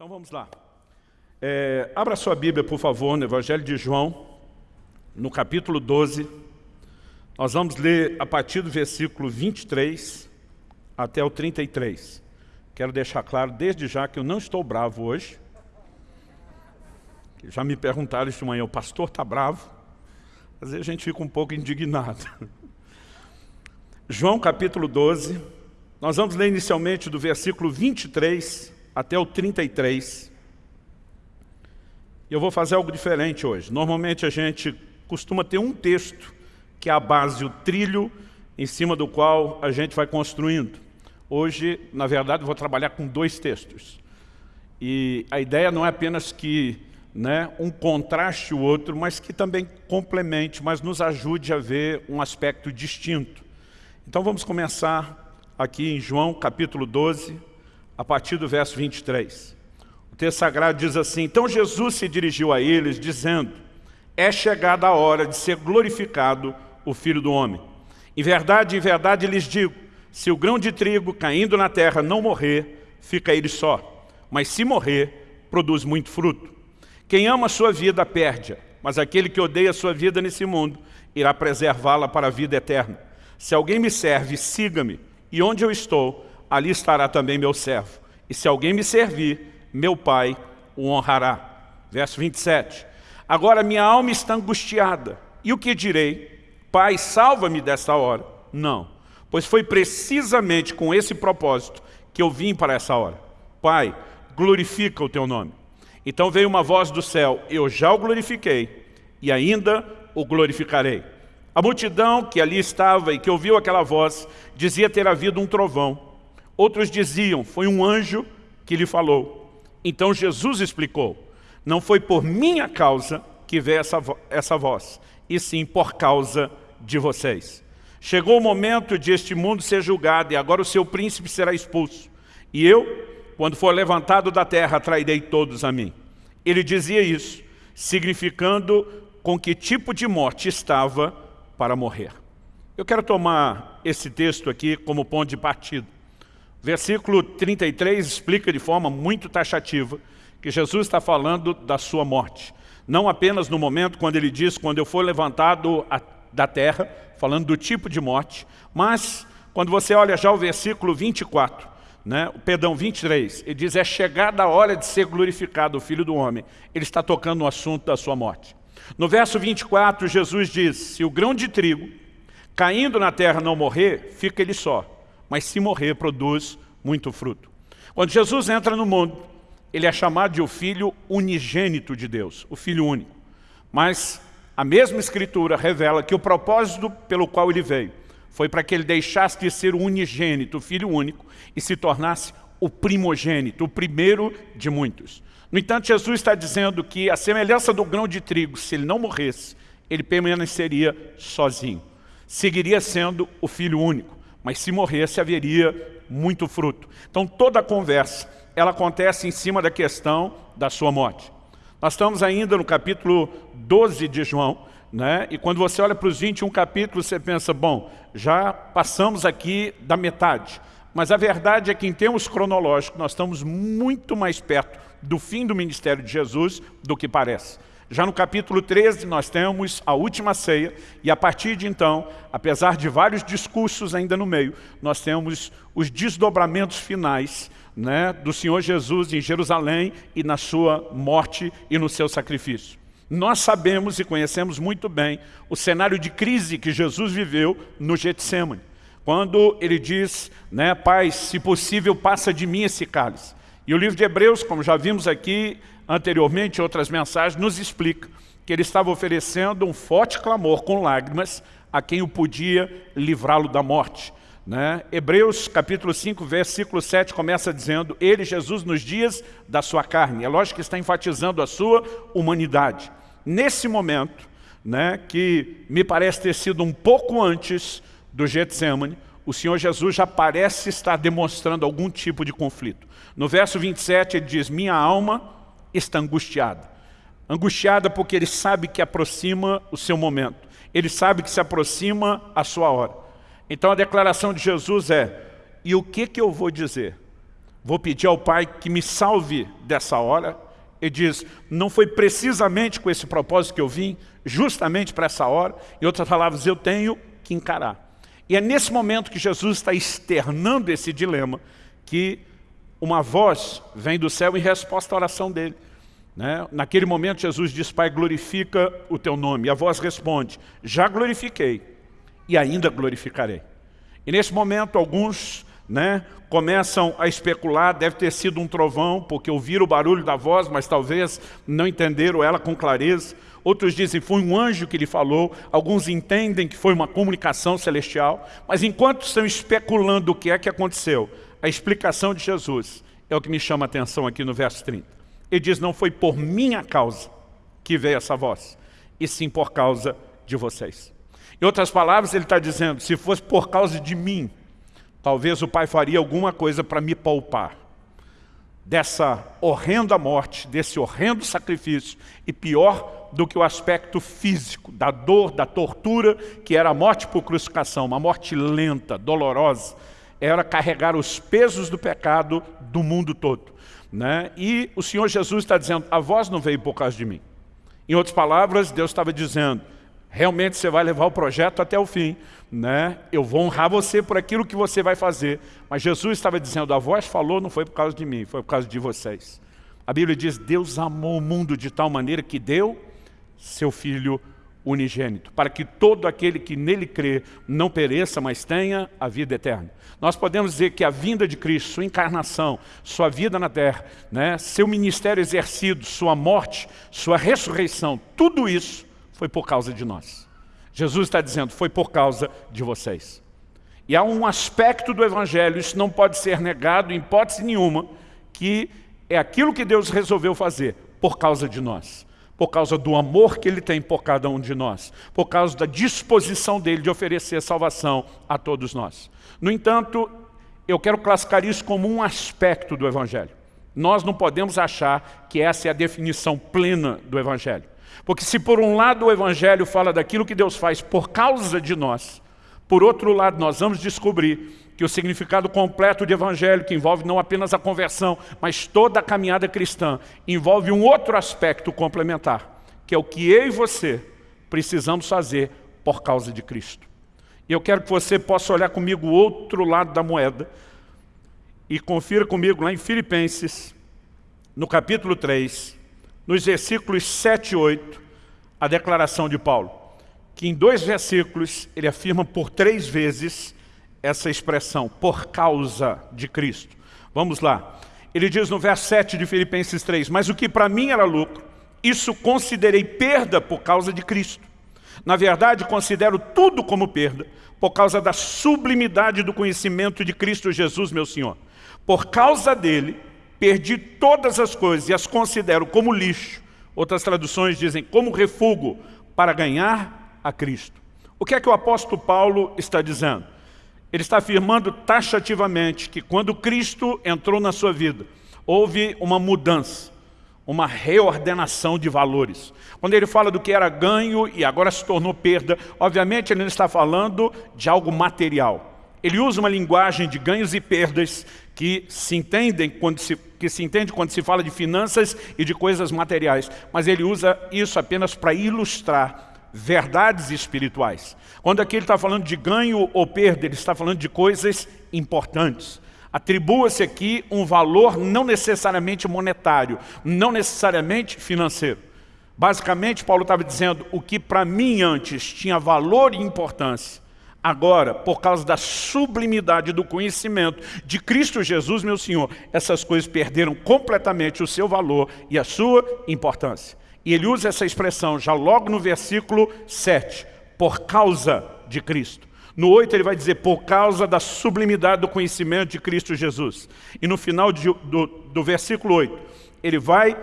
Então vamos lá. É, abra sua Bíblia, por favor, no Evangelho de João, no capítulo 12. Nós vamos ler a partir do versículo 23 até o 33. Quero deixar claro desde já que eu não estou bravo hoje. Já me perguntaram isso de manhã, o pastor está bravo? Às vezes a gente fica um pouco indignado. João capítulo 12, nós vamos ler inicialmente do versículo 23 até o 33. E eu vou fazer algo diferente hoje. Normalmente a gente costuma ter um texto que é a base, o trilho em cima do qual a gente vai construindo. Hoje, na verdade, vou trabalhar com dois textos. E a ideia não é apenas que né, um contraste o outro, mas que também complemente, mas nos ajude a ver um aspecto distinto. Então vamos começar aqui em João capítulo 12, a partir do verso 23. O texto sagrado diz assim, Então Jesus se dirigiu a eles, dizendo, É chegada a hora de ser glorificado o Filho do Homem. Em verdade, em verdade lhes digo, se o grão de trigo caindo na terra não morrer, fica ele só. Mas se morrer, produz muito fruto. Quem ama a sua vida, perde-a. Mas aquele que odeia a sua vida nesse mundo, irá preservá-la para a vida eterna. Se alguém me serve, siga-me. E onde eu estou, ali estará também meu servo. E se alguém me servir, meu Pai o honrará. Verso 27. Agora minha alma está angustiada. E o que direi? Pai, salva-me desta hora. Não, pois foi precisamente com esse propósito que eu vim para essa hora. Pai, glorifica o teu nome. Então veio uma voz do céu, eu já o glorifiquei e ainda o glorificarei. A multidão que ali estava e que ouviu aquela voz dizia ter havido um trovão. Outros diziam, foi um anjo que lhe falou. Então Jesus explicou, não foi por minha causa que veio essa, vo essa voz, e sim por causa de vocês. Chegou o momento de este mundo ser julgado, e agora o seu príncipe será expulso. E eu, quando for levantado da terra, atrairei todos a mim. Ele dizia isso, significando com que tipo de morte estava para morrer. Eu quero tomar esse texto aqui como ponto de partida. Versículo 33 explica de forma muito taxativa que Jesus está falando da sua morte. Não apenas no momento quando ele diz, quando eu for levantado a, da terra, falando do tipo de morte, mas quando você olha já o versículo 24, né, perdão, 23, ele diz, é chegada a hora de ser glorificado o Filho do Homem. Ele está tocando no assunto da sua morte. No verso 24, Jesus diz, se o grão de trigo caindo na terra não morrer, fica ele só mas se morrer, produz muito fruto. Quando Jesus entra no mundo, ele é chamado de o Filho unigênito de Deus, o Filho único. Mas a mesma Escritura revela que o propósito pelo qual ele veio foi para que ele deixasse de ser o unigênito, o Filho único, e se tornasse o primogênito, o primeiro de muitos. No entanto, Jesus está dizendo que a semelhança do grão de trigo, se ele não morresse, ele permaneceria sozinho. Seguiria sendo o Filho único mas se morresse haveria muito fruto. Então toda a conversa, ela acontece em cima da questão da sua morte. Nós estamos ainda no capítulo 12 de João, né? e quando você olha para os 21 capítulos, você pensa, bom, já passamos aqui da metade. Mas a verdade é que em termos cronológicos, nós estamos muito mais perto do fim do ministério de Jesus do que parece. Já no capítulo 13 nós temos a última ceia e a partir de então, apesar de vários discursos ainda no meio, nós temos os desdobramentos finais né, do Senhor Jesus em Jerusalém e na sua morte e no seu sacrifício. Nós sabemos e conhecemos muito bem o cenário de crise que Jesus viveu no Getsemane. Quando ele diz, né, Pai, se possível, passa de mim esse cálice. E o livro de Hebreus, como já vimos aqui, anteriormente, outras mensagens, nos explica que ele estava oferecendo um forte clamor com lágrimas a quem o podia livrá-lo da morte. Né? Hebreus capítulo 5, versículo 7 começa dizendo Ele, Jesus, nos dias da sua carne. É lógico que está enfatizando a sua humanidade. Nesse momento, né, que me parece ter sido um pouco antes do Getsemane, o Senhor Jesus já parece estar demonstrando algum tipo de conflito. No verso 27 ele diz, minha alma está angustiada. Angustiada porque ele sabe que aproxima o seu momento. Ele sabe que se aproxima a sua hora. Então a declaração de Jesus é, e o que, que eu vou dizer? vou pedir ao Pai que me salve dessa hora. Ele diz, não foi precisamente com esse propósito que eu vim, justamente para essa hora. Em outras palavras, eu tenho que encarar. E é nesse momento que Jesus está externando esse dilema, que uma voz vem do céu em resposta à oração dele. Né? Naquele momento Jesus diz, Pai, glorifica o teu nome. E a voz responde, já glorifiquei e ainda glorificarei. E nesse momento alguns né, começam a especular, deve ter sido um trovão, porque ouviram o barulho da voz, mas talvez não entenderam ela com clareza. Outros dizem foi um anjo que lhe falou, alguns entendem que foi uma comunicação celestial, mas enquanto estão especulando o que é que aconteceu, a explicação de Jesus é o que me chama a atenção aqui no verso 30. Ele diz, não foi por minha causa que veio essa voz, e sim por causa de vocês. Em outras palavras, ele está dizendo, se fosse por causa de mim, Talvez o pai faria alguma coisa para me poupar dessa horrenda morte, desse horrendo sacrifício, e pior do que o aspecto físico, da dor, da tortura, que era a morte por crucificação, uma morte lenta, dolorosa, era carregar os pesos do pecado do mundo todo. Né? E o Senhor Jesus está dizendo, a voz não veio por causa de mim. Em outras palavras, Deus estava dizendo, realmente você vai levar o projeto até o fim, né? eu vou honrar você por aquilo que você vai fazer. Mas Jesus estava dizendo, a voz falou, não foi por causa de mim, foi por causa de vocês. A Bíblia diz, Deus amou o mundo de tal maneira que deu seu Filho unigênito, para que todo aquele que nele crê não pereça, mas tenha a vida eterna. Nós podemos dizer que a vinda de Cristo, sua encarnação, sua vida na terra, né, seu ministério exercido, sua morte, sua ressurreição, tudo isso foi por causa de nós. Jesus está dizendo, foi por causa de vocês. E há um aspecto do Evangelho, isso não pode ser negado em hipótese nenhuma, que é aquilo que Deus resolveu fazer por causa de nós. Por causa do amor que Ele tem por cada um de nós. Por causa da disposição dEle de oferecer salvação a todos nós. No entanto, eu quero classificar isso como um aspecto do Evangelho. Nós não podemos achar que essa é a definição plena do Evangelho. Porque se por um lado o Evangelho fala daquilo que Deus faz por causa de nós, por outro lado nós vamos descobrir que o significado completo de Evangelho, que envolve não apenas a conversão, mas toda a caminhada cristã, envolve um outro aspecto complementar, que é o que eu e você precisamos fazer por causa de Cristo. E eu quero que você possa olhar comigo o outro lado da moeda e confira comigo lá em Filipenses, no capítulo 3, nos versículos 7 e 8, a declaração de Paulo, que em dois versículos ele afirma por três vezes essa expressão, por causa de Cristo. Vamos lá. Ele diz no verso 7 de Filipenses 3, mas o que para mim era lucro, isso considerei perda por causa de Cristo. Na verdade, considero tudo como perda, por causa da sublimidade do conhecimento de Cristo Jesus, meu Senhor. Por causa dele, Perdi todas as coisas e as considero como lixo. Outras traduções dizem como refúgio para ganhar a Cristo. O que é que o apóstolo Paulo está dizendo? Ele está afirmando taxativamente que quando Cristo entrou na sua vida, houve uma mudança, uma reordenação de valores. Quando ele fala do que era ganho e agora se tornou perda, obviamente ele não está falando de algo material. Ele usa uma linguagem de ganhos e perdas que se entendem quando se que se entende quando se fala de finanças e de coisas materiais, mas ele usa isso apenas para ilustrar verdades espirituais. Quando aqui ele está falando de ganho ou perda, ele está falando de coisas importantes. Atribua-se aqui um valor não necessariamente monetário, não necessariamente financeiro. Basicamente, Paulo estava dizendo, o que para mim antes tinha valor e importância, Agora, por causa da sublimidade do conhecimento de Cristo Jesus, meu Senhor, essas coisas perderam completamente o seu valor e a sua importância. E ele usa essa expressão já logo no versículo 7, por causa de Cristo. No 8 ele vai dizer, por causa da sublimidade do conhecimento de Cristo Jesus. E no final de, do, do versículo 8, ele vai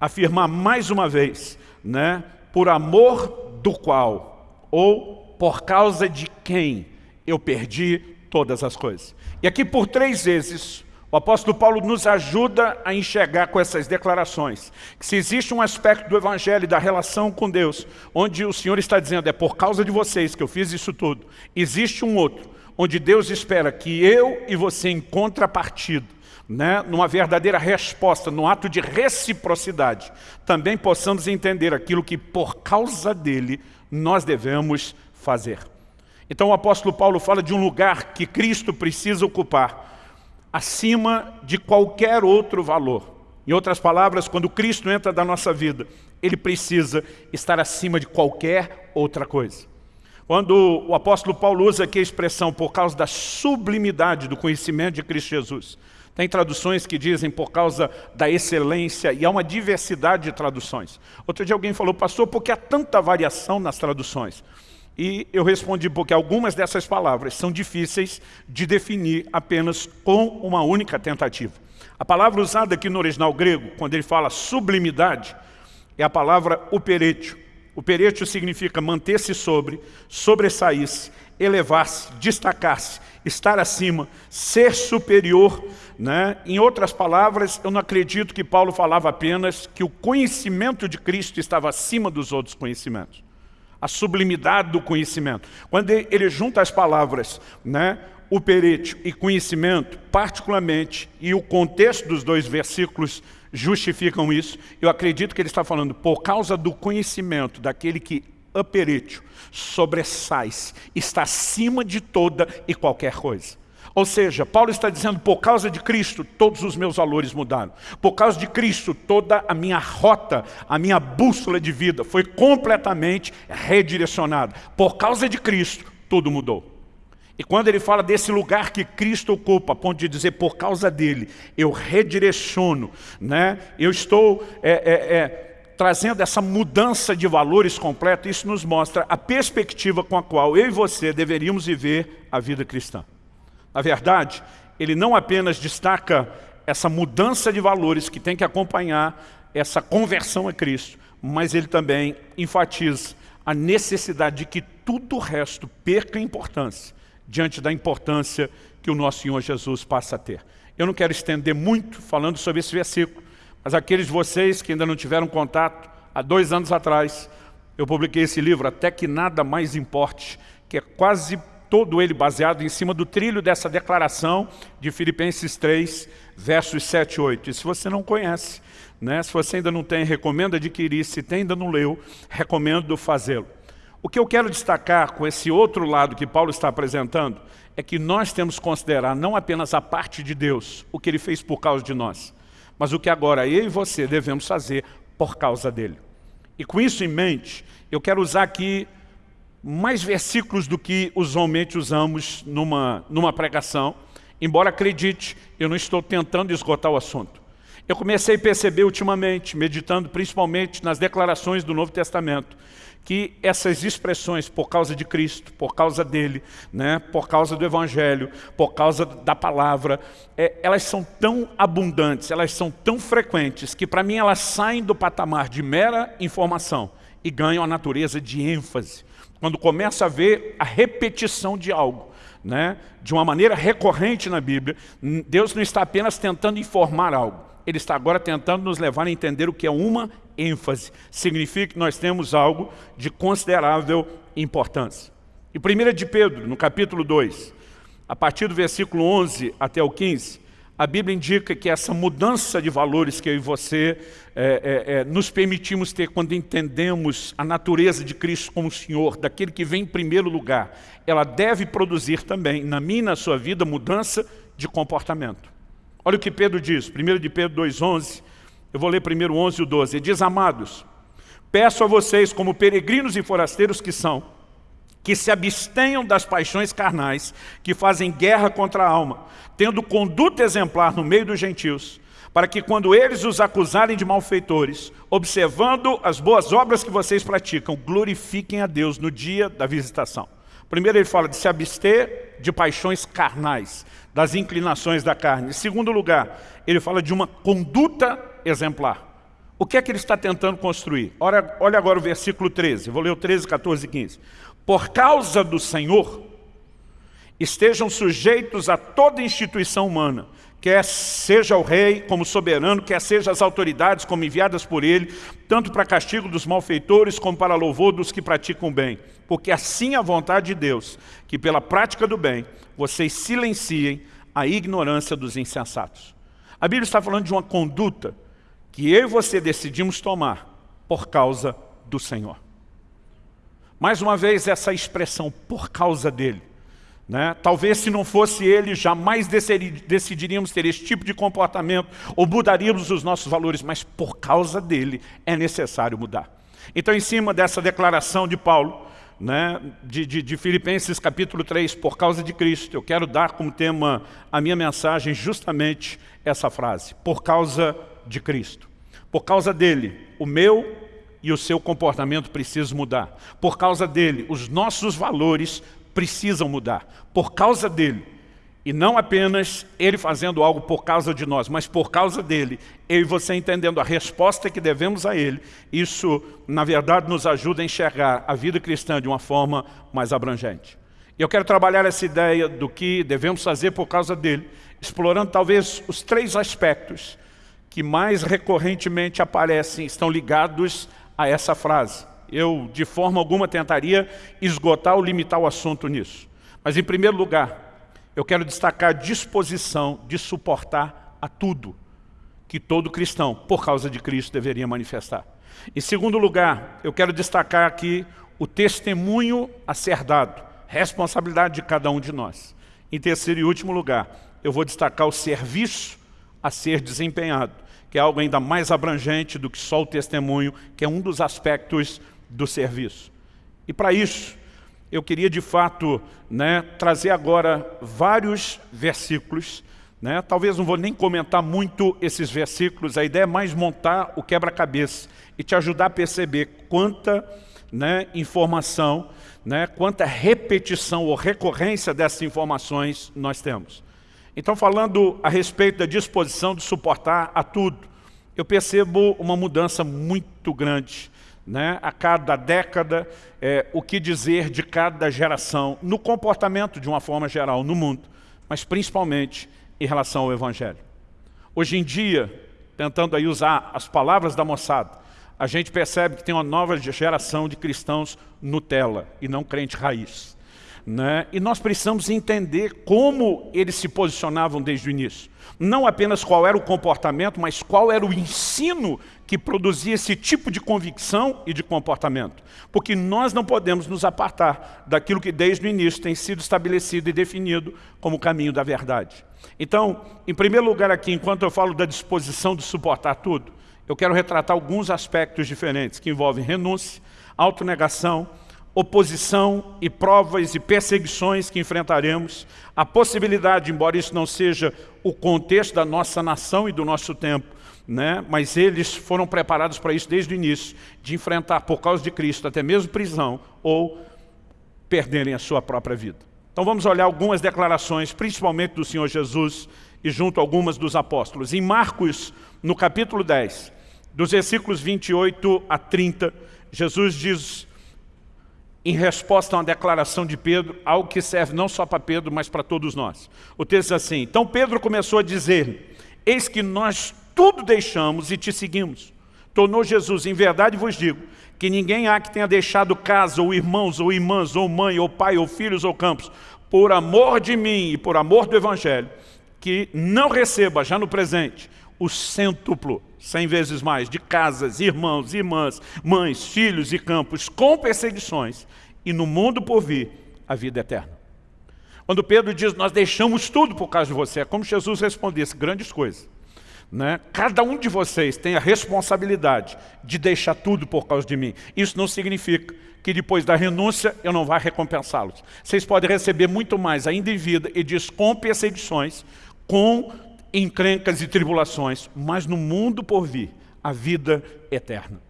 afirmar mais uma vez, né, por amor do qual, ou por causa de quem eu perdi todas as coisas. E aqui por três vezes, o apóstolo Paulo nos ajuda a enxergar com essas declarações, que se existe um aspecto do Evangelho da relação com Deus, onde o Senhor está dizendo, é por causa de vocês que eu fiz isso tudo, existe um outro, onde Deus espera que eu e você, em contrapartida, né, numa verdadeira resposta, no ato de reciprocidade, também possamos entender aquilo que por causa dele nós devemos fazer. Então o apóstolo Paulo fala de um lugar que Cristo precisa ocupar, acima de qualquer outro valor. Em outras palavras, quando Cristo entra na nossa vida, ele precisa estar acima de qualquer outra coisa. Quando o apóstolo Paulo usa aqui a expressão por causa da sublimidade do conhecimento de Cristo Jesus, tem traduções que dizem por causa da excelência, e há uma diversidade de traduções. Outro dia alguém falou, pastor, por que há tanta variação nas traduções? E eu respondi porque algumas dessas palavras são difíceis de definir apenas com uma única tentativa. A palavra usada aqui no original grego, quando ele fala sublimidade, é a palavra uperetio. Uperetio significa manter-se sobre, sobressair-se, elevar-se, destacar-se, estar acima, ser superior. Né? Em outras palavras, eu não acredito que Paulo falava apenas que o conhecimento de Cristo estava acima dos outros conhecimentos a sublimidade do conhecimento. Quando ele junta as palavras, né, o perete e conhecimento, particularmente, e o contexto dos dois versículos justificam isso, eu acredito que ele está falando por causa do conhecimento daquele que aperetio, sobressai está acima de toda e qualquer coisa. Ou seja, Paulo está dizendo, por causa de Cristo, todos os meus valores mudaram. Por causa de Cristo, toda a minha rota, a minha bússola de vida foi completamente redirecionada. Por causa de Cristo, tudo mudou. E quando ele fala desse lugar que Cristo ocupa, a ponto de dizer, por causa dele, eu redireciono, né? eu estou é, é, é, trazendo essa mudança de valores completa, isso nos mostra a perspectiva com a qual eu e você deveríamos viver a vida cristã. Na verdade, ele não apenas destaca essa mudança de valores que tem que acompanhar essa conversão a Cristo, mas ele também enfatiza a necessidade de que tudo o resto perca importância diante da importância que o nosso Senhor Jesus passa a ter. Eu não quero estender muito falando sobre esse versículo, mas aqueles de vocês que ainda não tiveram contato, há dois anos atrás, eu publiquei esse livro, Até que Nada Mais Importe, que é quase todo ele baseado em cima do trilho dessa declaração de Filipenses 3, versos 7 e 8. E se você não conhece, né, se você ainda não tem, recomendo adquirir, se tem, ainda não leu, recomendo fazê-lo. O que eu quero destacar com esse outro lado que Paulo está apresentando é que nós temos que considerar não apenas a parte de Deus, o que Ele fez por causa de nós, mas o que agora eu e você devemos fazer por causa dEle. E com isso em mente, eu quero usar aqui mais versículos do que usualmente usamos numa, numa pregação, embora acredite, eu não estou tentando esgotar o assunto. Eu comecei a perceber ultimamente, meditando principalmente nas declarações do Novo Testamento, que essas expressões, por causa de Cristo, por causa dele, né, por causa do Evangelho, por causa da palavra, é, elas são tão abundantes, elas são tão frequentes, que para mim elas saem do patamar de mera informação e ganham a natureza de ênfase quando começa a ver a repetição de algo, né, de uma maneira recorrente na Bíblia, Deus não está apenas tentando informar algo, Ele está agora tentando nos levar a entender o que é uma ênfase. Significa que nós temos algo de considerável importância. E 1 de Pedro, no capítulo 2, a partir do versículo 11 até o 15, a Bíblia indica que essa mudança de valores que eu e você é, é, é, nos permitimos ter quando entendemos a natureza de Cristo como Senhor, daquele que vem em primeiro lugar, ela deve produzir também, na minha e na sua vida, mudança de comportamento. Olha o que Pedro diz, 1 de Pedro 2,11, eu vou ler primeiro 11 e o 12, ele diz, amados, peço a vocês como peregrinos e forasteiros que são, que se abstenham das paixões carnais, que fazem guerra contra a alma, tendo conduta exemplar no meio dos gentios, para que quando eles os acusarem de malfeitores, observando as boas obras que vocês praticam, glorifiquem a Deus no dia da visitação. Primeiro ele fala de se abster de paixões carnais, das inclinações da carne. Em segundo lugar, ele fala de uma conduta exemplar. O que é que ele está tentando construir? Olha, olha agora o versículo 13, vou ler o 13, 14 e 15 por causa do Senhor, estejam sujeitos a toda instituição humana, quer seja o rei como soberano, quer seja as autoridades como enviadas por ele, tanto para castigo dos malfeitores como para louvor dos que praticam bem. Porque assim é a vontade de Deus, que pela prática do bem, vocês silenciem a ignorância dos insensatos. A Bíblia está falando de uma conduta que eu e você decidimos tomar por causa do Senhor. Mais uma vez, essa expressão, por causa dele. Né? Talvez se não fosse ele, jamais decidiríamos ter esse tipo de comportamento ou mudaríamos os nossos valores, mas por causa dele é necessário mudar. Então, em cima dessa declaração de Paulo, né, de, de, de, Filipenses capítulo 3, por causa de Cristo, eu quero dar como tema a minha mensagem justamente essa frase, por causa de Cristo. Por causa dele, o meu e o seu comportamento precisam mudar. Por causa dele, os nossos valores precisam mudar. Por causa dele, e não apenas ele fazendo algo por causa de nós, mas por causa dele, eu e você entendendo a resposta que devemos a ele, isso, na verdade, nos ajuda a enxergar a vida cristã de uma forma mais abrangente. Eu quero trabalhar essa ideia do que devemos fazer por causa dele, explorando talvez os três aspectos que mais recorrentemente aparecem, estão ligados a essa frase. Eu, de forma alguma, tentaria esgotar ou limitar o assunto nisso. Mas, em primeiro lugar, eu quero destacar a disposição de suportar a tudo que todo cristão, por causa de Cristo, deveria manifestar. Em segundo lugar, eu quero destacar aqui o testemunho a ser dado, responsabilidade de cada um de nós. Em terceiro e último lugar, eu vou destacar o serviço a ser desempenhado, que é algo ainda mais abrangente do que só o testemunho, que é um dos aspectos do serviço. E para isso, eu queria de fato né, trazer agora vários versículos. Né? Talvez não vou nem comentar muito esses versículos, a ideia é mais montar o quebra-cabeça e te ajudar a perceber quanta né, informação, né, quanta repetição ou recorrência dessas informações nós temos. Então, falando a respeito da disposição de suportar a tudo, eu percebo uma mudança muito grande né, a cada década, é, o que dizer de cada geração, no comportamento de uma forma geral no mundo, mas principalmente em relação ao Evangelho. Hoje em dia, tentando aí usar as palavras da moçada, a gente percebe que tem uma nova geração de cristãos Nutella e não crente raiz. Né? E nós precisamos entender como eles se posicionavam desde o início. Não apenas qual era o comportamento, mas qual era o ensino que produzia esse tipo de convicção e de comportamento. Porque nós não podemos nos apartar daquilo que desde o início tem sido estabelecido e definido como o caminho da verdade. Então, em primeiro lugar aqui, enquanto eu falo da disposição de suportar tudo, eu quero retratar alguns aspectos diferentes que envolvem renúncia, autonegação, oposição e provas e perseguições que enfrentaremos, a possibilidade, embora isso não seja o contexto da nossa nação e do nosso tempo, né? mas eles foram preparados para isso desde o início, de enfrentar, por causa de Cristo, até mesmo prisão ou perderem a sua própria vida. Então vamos olhar algumas declarações, principalmente do Senhor Jesus e junto algumas dos apóstolos. Em Marcos, no capítulo 10, dos versículos 28 a 30, Jesus diz em resposta a uma declaração de Pedro, algo que serve não só para Pedro, mas para todos nós. O texto diz assim, então Pedro começou a dizer, eis que nós tudo deixamos e te seguimos. Tornou Jesus, em verdade vos digo, que ninguém há que tenha deixado casa, ou irmãos, ou irmãs, ou mãe, ou pai, ou filhos, ou campos, por amor de mim e por amor do Evangelho, que não receba, já no presente, o cêntuplo, cem vezes mais, de casas, irmãos, irmãs, mães, filhos e campos, com perseguições, e no mundo por vir, a vida eterna. Quando Pedro diz, nós deixamos tudo por causa de você, é como Jesus respondesse, grandes coisas. Né? Cada um de vocês tem a responsabilidade de deixar tudo por causa de mim. Isso não significa que depois da renúncia eu não vá recompensá-los. Vocês podem receber muito mais ainda em vida, e diz com perseguições, com encrencas e tribulações, mas no mundo por vir, a vida eterna.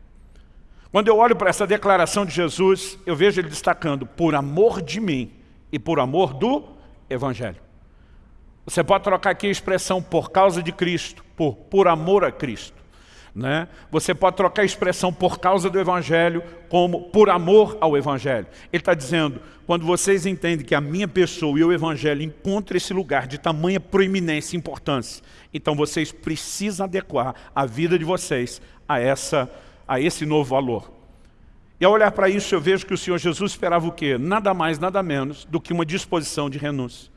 Quando eu olho para essa declaração de Jesus, eu vejo ele destacando, por amor de mim e por amor do Evangelho. Você pode trocar aqui a expressão por causa de Cristo, por, por amor a Cristo. Né? Você pode trocar a expressão por causa do Evangelho como por amor ao Evangelho. Ele está dizendo, quando vocês entendem que a minha pessoa e o Evangelho encontram esse lugar de tamanha proeminência e importância, então vocês precisam adequar a vida de vocês a, essa, a esse novo valor. E ao olhar para isso eu vejo que o Senhor Jesus esperava o quê? Nada mais, nada menos do que uma disposição de renúncia.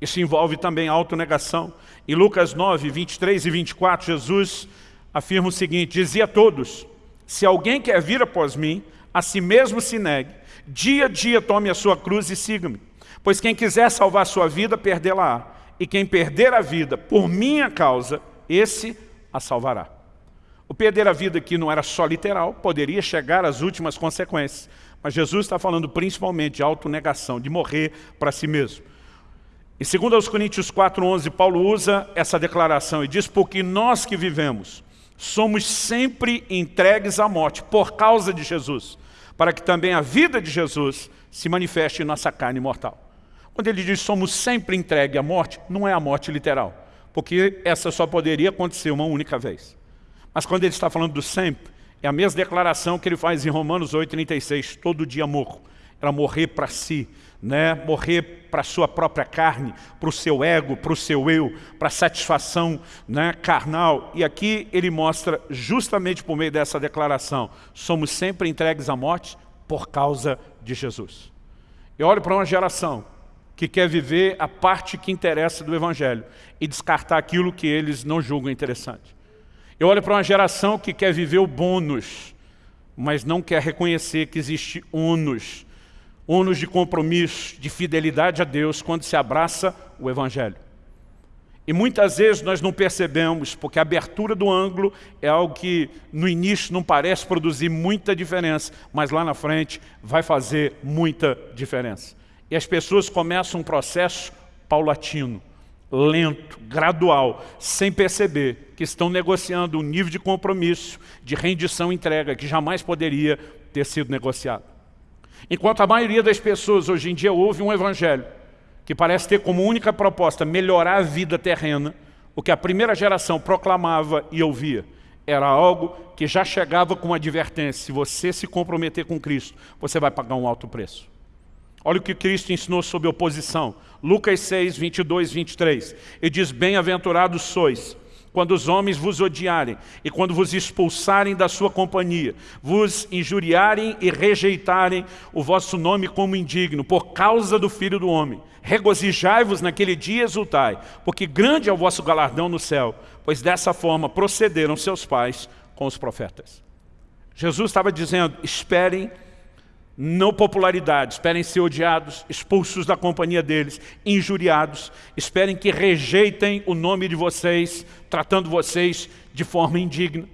Isso envolve também autonegação. Em Lucas 9, 23 e 24, Jesus afirma o seguinte, dizia a todos, se alguém quer vir após mim, a si mesmo se negue, dia a dia tome a sua cruz e siga-me. Pois quem quiser salvar sua vida, perdê-la-á. E quem perder a vida por minha causa, esse a salvará. O perder a vida aqui não era só literal, poderia chegar às últimas consequências. Mas Jesus está falando principalmente de autonegação, de morrer para si mesmo. Em 2 Coríntios 4,11, Paulo usa essa declaração e diz, porque nós que vivemos, somos sempre entregues à morte por causa de Jesus, para que também a vida de Jesus se manifeste em nossa carne mortal. Quando ele diz somos sempre entregues à morte, não é a morte literal, porque essa só poderia acontecer uma única vez. Mas quando ele está falando do sempre, é a mesma declaração que ele faz em Romanos 8,36, todo dia morro. Era morrer para si, né? morrer para a sua própria carne, para o seu ego, para o seu eu, para a satisfação né? carnal. E aqui ele mostra, justamente por meio dessa declaração, somos sempre entregues à morte por causa de Jesus. Eu olho para uma geração que quer viver a parte que interessa do Evangelho e descartar aquilo que eles não julgam interessante. Eu olho para uma geração que quer viver o bônus, mas não quer reconhecer que existe ônus, ônus de compromisso, de fidelidade a Deus, quando se abraça o Evangelho. E muitas vezes nós não percebemos, porque a abertura do ângulo é algo que no início não parece produzir muita diferença, mas lá na frente vai fazer muita diferença. E as pessoas começam um processo paulatino lento, gradual, sem perceber que estão negociando um nível de compromisso, de rendição e entrega que jamais poderia ter sido negociado. Enquanto a maioria das pessoas hoje em dia ouve um evangelho que parece ter como única proposta melhorar a vida terrena, o que a primeira geração proclamava e ouvia era algo que já chegava com advertência, se você se comprometer com Cristo, você vai pagar um alto preço. Olha o que Cristo ensinou sobre oposição. Lucas 6, 22, 23. Ele diz, bem-aventurados sois, quando os homens vos odiarem e quando vos expulsarem da sua companhia, vos injuriarem e rejeitarem o vosso nome como indigno, por causa do Filho do Homem. Regozijai-vos naquele dia e exultai, porque grande é o vosso galardão no céu, pois dessa forma procederam seus pais com os profetas. Jesus estava dizendo, esperem não popularidade, esperem ser odiados, expulsos da companhia deles, injuriados, esperem que rejeitem o nome de vocês, tratando vocês de forma indigna.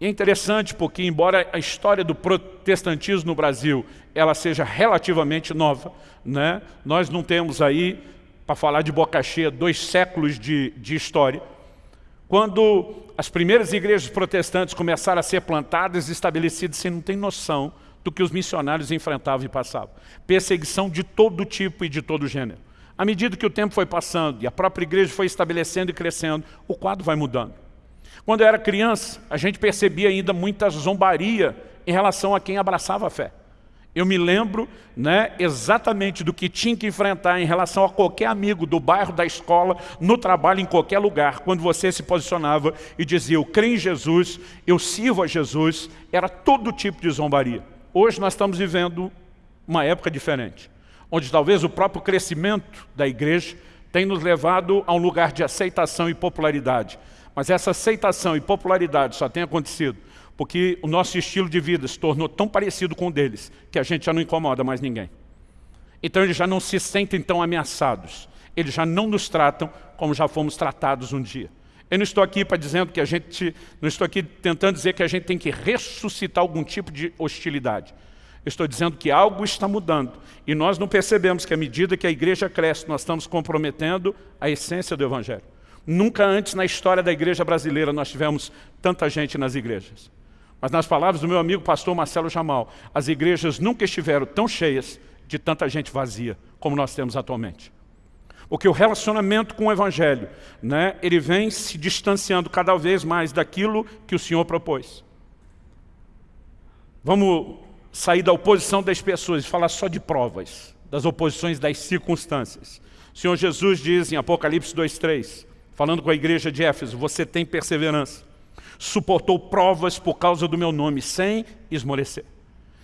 E é interessante porque, embora a história do protestantismo no Brasil ela seja relativamente nova, né? nós não temos aí, para falar de boca cheia, dois séculos de, de história, quando as primeiras igrejas protestantes começaram a ser plantadas e estabelecidas, você não tem noção do que os missionários enfrentavam e passavam. Perseguição de todo tipo e de todo gênero. À medida que o tempo foi passando e a própria igreja foi estabelecendo e crescendo, o quadro vai mudando. Quando eu era criança, a gente percebia ainda muita zombaria em relação a quem abraçava a fé. Eu me lembro né, exatamente do que tinha que enfrentar em relação a qualquer amigo do bairro, da escola, no trabalho, em qualquer lugar, quando você se posicionava e dizia, eu creio em Jesus, eu sirvo a Jesus, era todo tipo de zombaria. Hoje nós estamos vivendo uma época diferente, onde talvez o próprio crescimento da igreja tem nos levado a um lugar de aceitação e popularidade. Mas essa aceitação e popularidade só tem acontecido porque o nosso estilo de vida se tornou tão parecido com o deles que a gente já não incomoda mais ninguém. Então eles já não se sentem tão ameaçados. Eles já não nos tratam como já fomos tratados um dia. Eu não estou aqui para dizendo que a gente, não estou aqui tentando dizer que a gente tem que ressuscitar algum tipo de hostilidade. Eu estou dizendo que algo está mudando e nós não percebemos que à medida que a igreja cresce, nós estamos comprometendo a essência do Evangelho. Nunca antes na história da igreja brasileira nós tivemos tanta gente nas igrejas. Mas nas palavras do meu amigo pastor Marcelo Jamal, as igrejas nunca estiveram tão cheias de tanta gente vazia como nós temos atualmente. Porque o relacionamento com o Evangelho, né, ele vem se distanciando cada vez mais daquilo que o Senhor propôs. Vamos sair da oposição das pessoas e falar só de provas, das oposições das circunstâncias. O Senhor Jesus diz em Apocalipse 2,3, falando com a igreja de Éfeso, você tem perseverança, suportou provas por causa do meu nome, sem esmorecer.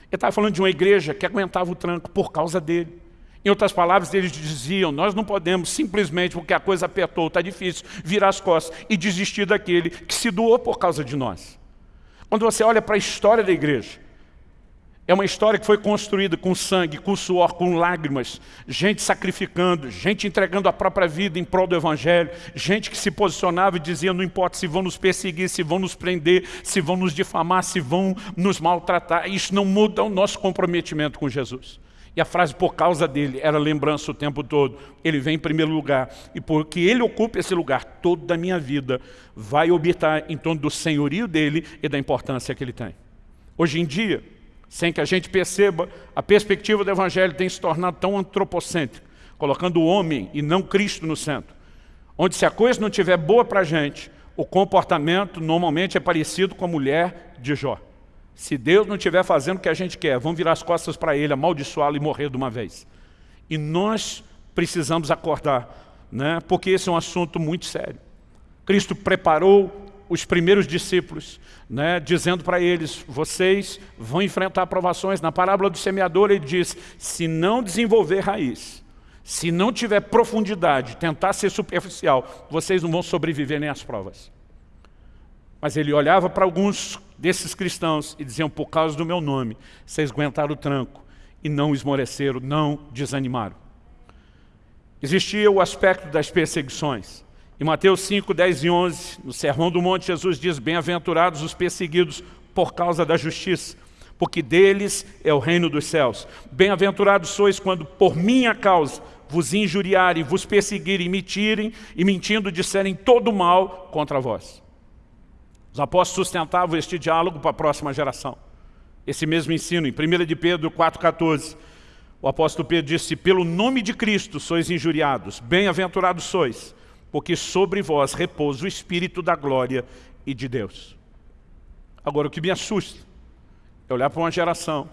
Ele estava falando de uma igreja que aguentava o tranco por causa dele. Em outras palavras, eles diziam, nós não podemos simplesmente, porque a coisa apertou, está difícil, virar as costas e desistir daquele que se doou por causa de nós. Quando você olha para a história da igreja, é uma história que foi construída com sangue, com suor, com lágrimas, gente sacrificando, gente entregando a própria vida em prol do Evangelho, gente que se posicionava e dizia, não importa se vão nos perseguir, se vão nos prender, se vão nos difamar, se vão nos maltratar, isso não muda o nosso comprometimento com Jesus. E a frase por causa dele era lembrança o tempo todo. Ele vem em primeiro lugar. E porque ele ocupa esse lugar, toda a minha vida vai orbitar em torno do senhorio dele e da importância que ele tem. Hoje em dia, sem que a gente perceba, a perspectiva do Evangelho tem se tornado tão antropocêntrica, colocando o homem e não Cristo no centro. Onde se a coisa não estiver boa para a gente, o comportamento normalmente é parecido com a mulher de Jó. Se Deus não estiver fazendo o que a gente quer, vamos virar as costas para Ele, amaldiçoá-lo e morrer de uma vez. E nós precisamos acordar, né? porque esse é um assunto muito sério. Cristo preparou os primeiros discípulos, né? dizendo para eles, vocês vão enfrentar provações. Na parábola do semeador ele diz, se não desenvolver raiz, se não tiver profundidade, tentar ser superficial, vocês não vão sobreviver nem às provas. Mas ele olhava para alguns desses cristãos e diziam, por causa do meu nome, vocês aguentaram o tranco e não esmoreceram, não desanimaram. Existia o aspecto das perseguições. Em Mateus 5, 10 e 11, no Sermão do Monte, Jesus diz, bem-aventurados os perseguidos por causa da justiça, porque deles é o reino dos céus. Bem-aventurados sois quando por minha causa vos injuriarem, vos perseguirem, mentirem e mentindo disserem todo mal contra vós. Os apóstolos sustentavam este diálogo para a próxima geração. Esse mesmo ensino, em 1 de Pedro 4,14, o apóstolo Pedro disse, pelo nome de Cristo sois injuriados, bem-aventurados sois, porque sobre vós repousa o Espírito da glória e de Deus. Agora, o que me assusta é olhar para uma geração,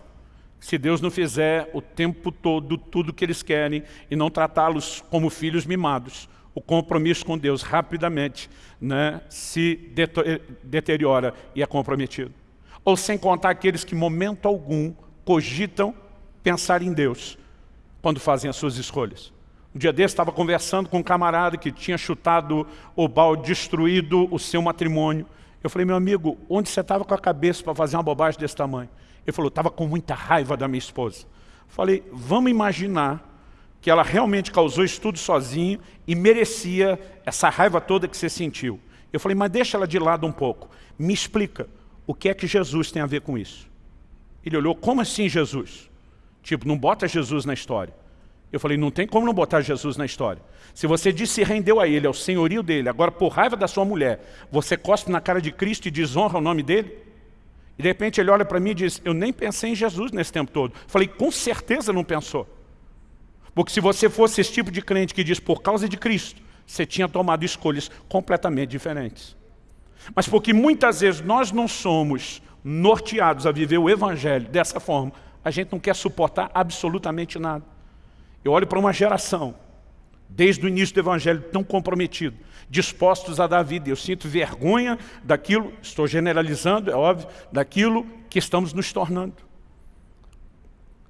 se Deus não fizer o tempo todo tudo que eles querem e não tratá-los como filhos mimados, o compromisso com Deus rapidamente né, se deteriora e é comprometido. Ou sem contar aqueles que, momento algum, cogitam pensar em Deus quando fazem as suas escolhas. Um dia desse estava conversando com um camarada que tinha chutado o balde, destruído o seu matrimônio. Eu falei, meu amigo, onde você estava com a cabeça para fazer uma bobagem desse tamanho? Ele falou, estava com muita raiva da minha esposa. Falei, vamos imaginar que ela realmente causou isso tudo sozinho e merecia essa raiva toda que você sentiu. Eu falei, mas deixa ela de lado um pouco. Me explica, o que é que Jesus tem a ver com isso? Ele olhou, como assim Jesus? Tipo, não bota Jesus na história. Eu falei, não tem como não botar Jesus na história. Se você disse se rendeu a Ele, ao senhorio dele, agora por raiva da sua mulher, você cospe na cara de Cristo e desonra o nome dele? E de repente ele olha para mim e diz, eu nem pensei em Jesus nesse tempo todo. Eu falei, com certeza não pensou. Porque se você fosse esse tipo de crente que diz por causa de Cristo, você tinha tomado escolhas completamente diferentes. Mas porque muitas vezes nós não somos norteados a viver o Evangelho dessa forma, a gente não quer suportar absolutamente nada. Eu olho para uma geração, desde o início do Evangelho, tão comprometido, dispostos a dar vida. Eu sinto vergonha daquilo, estou generalizando, é óbvio, daquilo que estamos nos tornando.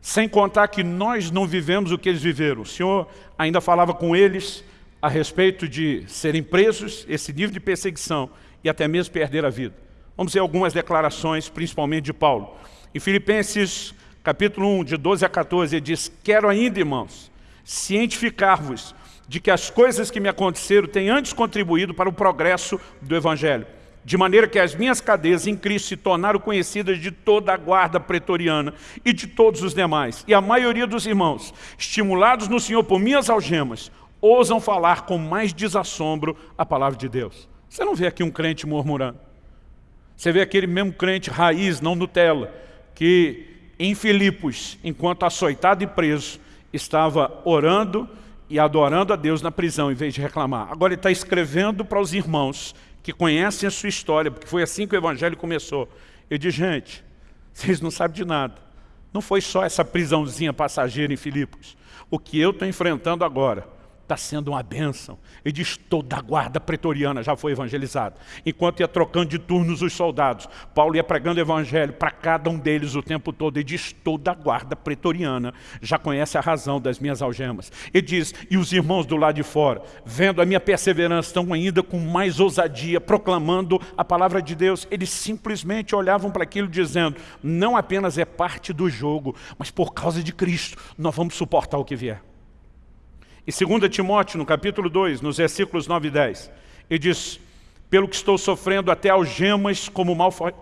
Sem contar que nós não vivemos o que eles viveram. O Senhor ainda falava com eles a respeito de serem presos, esse nível de perseguição e até mesmo perder a vida. Vamos ver algumas declarações, principalmente de Paulo. Em Filipenses, capítulo 1, de 12 a 14, ele diz, Quero ainda, irmãos, cientificar-vos de que as coisas que me aconteceram têm antes contribuído para o progresso do Evangelho de maneira que as minhas cadeias em Cristo se tornaram conhecidas de toda a guarda pretoriana e de todos os demais. E a maioria dos irmãos, estimulados no Senhor por minhas algemas, ousam falar com mais desassombro a palavra de Deus. Você não vê aqui um crente murmurando. Você vê aquele mesmo crente raiz, não Nutella, que em Filipos, enquanto açoitado e preso, estava orando e adorando a Deus na prisão, em vez de reclamar. Agora ele está escrevendo para os irmãos que conhecem a sua história, porque foi assim que o Evangelho começou. Eu disse, gente, vocês não sabem de nada. Não foi só essa prisãozinha passageira em Filipos. O que eu estou enfrentando agora está sendo uma bênção. Ele diz, toda a guarda pretoriana já foi evangelizada. Enquanto ia trocando de turnos os soldados, Paulo ia pregando o evangelho para cada um deles o tempo todo. Ele diz, toda a guarda pretoriana já conhece a razão das minhas algemas. Ele diz, e os irmãos do lado de fora, vendo a minha perseverança, estão ainda com mais ousadia, proclamando a palavra de Deus. Eles simplesmente olhavam para aquilo dizendo, não apenas é parte do jogo, mas por causa de Cristo, nós vamos suportar o que vier. E 2 Timóteo, no capítulo 2, nos versículos 9 e 10, ele diz, pelo que estou sofrendo até algemas como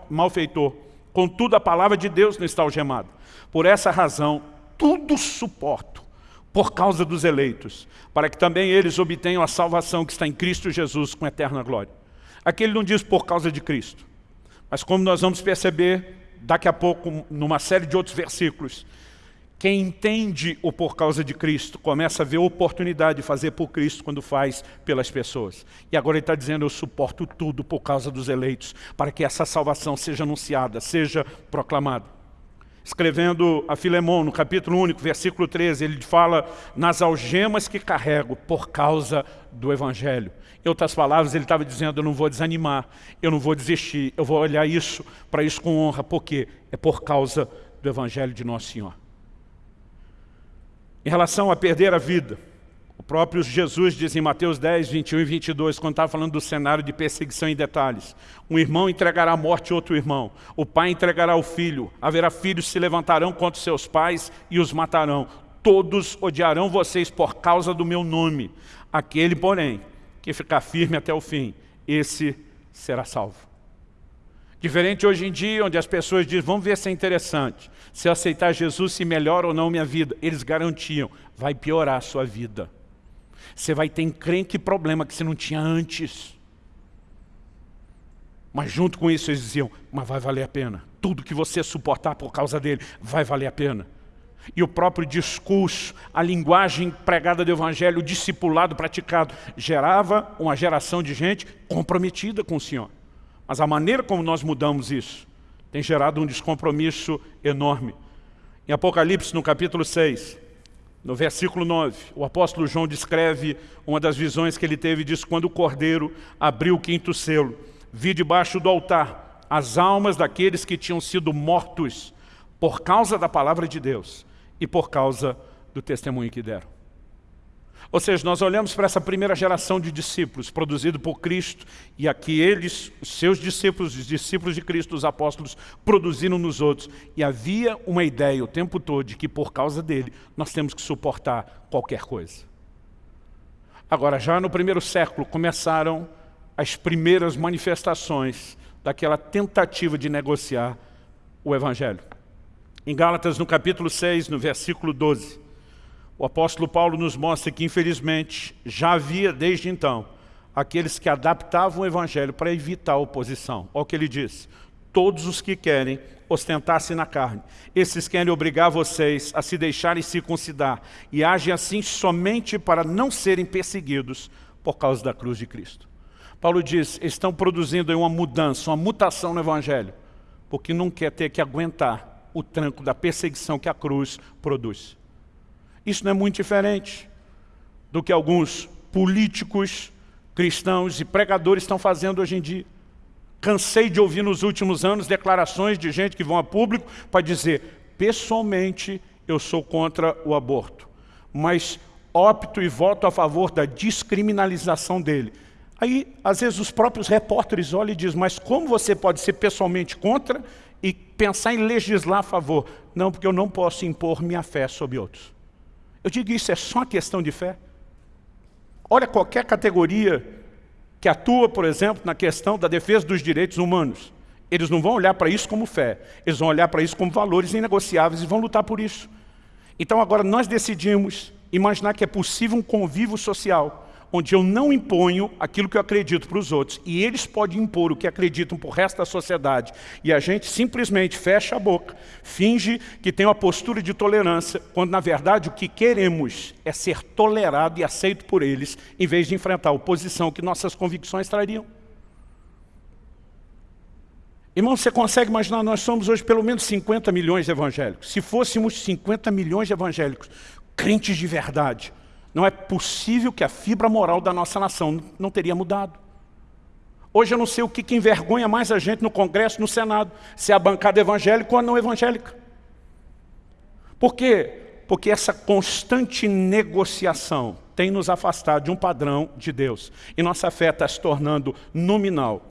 malfeitor, contudo a palavra de Deus não está algemada. Por essa razão, tudo suporto, por causa dos eleitos, para que também eles obtenham a salvação que está em Cristo Jesus com eterna glória. Aqui ele não diz por causa de Cristo, mas como nós vamos perceber daqui a pouco, numa série de outros versículos, quem entende o por causa de Cristo, começa a ver oportunidade de fazer por Cristo quando faz pelas pessoas. E agora ele está dizendo, eu suporto tudo por causa dos eleitos, para que essa salvação seja anunciada, seja proclamada. Escrevendo a Filemão, no capítulo único, versículo 13, ele fala, nas algemas que carrego por causa do Evangelho. Em outras palavras, ele estava dizendo, eu não vou desanimar, eu não vou desistir, eu vou olhar isso, para isso com honra, porque é por causa do Evangelho de Nosso Senhor. Em relação a perder a vida, o próprio Jesus diz em Mateus 10, 21 e 22, quando estava falando do cenário de perseguição em detalhes. Um irmão entregará a morte outro irmão, o pai entregará o filho, haverá filhos que se levantarão contra seus pais e os matarão. Todos odiarão vocês por causa do meu nome. Aquele, porém, que ficar firme até o fim, esse será salvo. Diferente hoje em dia, onde as pessoas dizem, vamos ver se é interessante. Se eu aceitar Jesus, se melhora ou não minha vida. Eles garantiam, vai piorar a sua vida. Você vai ter encrenque e problema que você não tinha antes. Mas junto com isso eles diziam, mas vai valer a pena. Tudo que você suportar por causa dele, vai valer a pena. E o próprio discurso, a linguagem pregada do Evangelho, o discipulado praticado, gerava uma geração de gente comprometida com o Senhor. Mas a maneira como nós mudamos isso tem gerado um descompromisso enorme. Em Apocalipse, no capítulo 6, no versículo 9, o apóstolo João descreve uma das visões que ele teve, diz, quando o cordeiro abriu o quinto selo, vi debaixo do altar as almas daqueles que tinham sido mortos por causa da palavra de Deus e por causa do testemunho que deram. Ou seja, nós olhamos para essa primeira geração de discípulos, produzido por Cristo, e aqui eles, os seus discípulos, os discípulos de Cristo, os apóstolos, produziram nos outros. E havia uma ideia o tempo todo de que por causa dele, nós temos que suportar qualquer coisa. Agora, já no primeiro século, começaram as primeiras manifestações daquela tentativa de negociar o Evangelho. Em Gálatas, no capítulo 6, no versículo 12, o apóstolo Paulo nos mostra que, infelizmente, já havia desde então aqueles que adaptavam o evangelho para evitar a oposição. Olha o que ele diz. Todos os que querem ostentar-se na carne, esses querem obrigar vocês a se deixarem circuncidar e agem assim somente para não serem perseguidos por causa da cruz de Cristo. Paulo diz, estão produzindo uma mudança, uma mutação no evangelho, porque não quer ter que aguentar o tranco da perseguição que a cruz produz. Isso não é muito diferente do que alguns políticos cristãos e pregadores estão fazendo hoje em dia. Cansei de ouvir nos últimos anos declarações de gente que vão a público para dizer pessoalmente eu sou contra o aborto, mas opto e voto a favor da descriminalização dele. Aí, às vezes, os próprios repórteres olham e dizem, mas como você pode ser pessoalmente contra e pensar em legislar a favor? Não, porque eu não posso impor minha fé sobre outros. Eu digo isso é só questão de fé. Olha qualquer categoria que atua, por exemplo, na questão da defesa dos direitos humanos. Eles não vão olhar para isso como fé, eles vão olhar para isso como valores inegociáveis e vão lutar por isso. Então agora nós decidimos imaginar que é possível um convívio social onde eu não imponho aquilo que eu acredito para os outros, e eles podem impor o que acreditam para o resto da sociedade, e a gente simplesmente fecha a boca, finge que tem uma postura de tolerância, quando na verdade o que queremos é ser tolerado e aceito por eles, em vez de enfrentar a oposição que nossas convicções trariam. Irmão, você consegue imaginar, nós somos hoje pelo menos 50 milhões de evangélicos. Se fôssemos 50 milhões de evangélicos, crentes de verdade, Não é possível que a fibra moral da nossa nação não teria mudado. Hoje eu não sei o que, que envergonha mais a gente no Congresso, no Senado, se é a bancada evangélica ou a não evangélica. Por quê? Porque essa constante negociação tem nos afastado de um padrão de Deus. E nossa fé está se tornando nominal.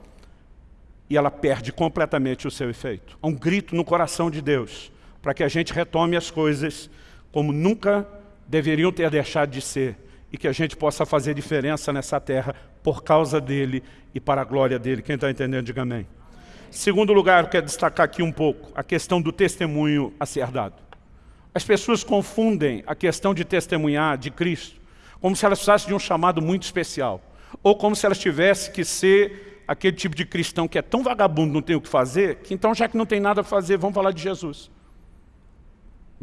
E ela perde completamente o seu efeito. Há um grito no coração de Deus para que a gente retome as coisas como nunca deveriam ter deixado de ser e que a gente possa fazer diferença nessa terra por causa dele e para a glória dele. Quem está entendendo, diga amém. Segundo lugar, eu quero destacar aqui um pouco a questão do testemunho a ser dado. As pessoas confundem a questão de testemunhar de Cristo como se elas precisassem de um chamado muito especial, ou como se elas tivessem que ser aquele tipo de cristão que é tão vagabundo, não tem o que fazer, que então já que não tem nada a fazer, vamos falar de Jesus.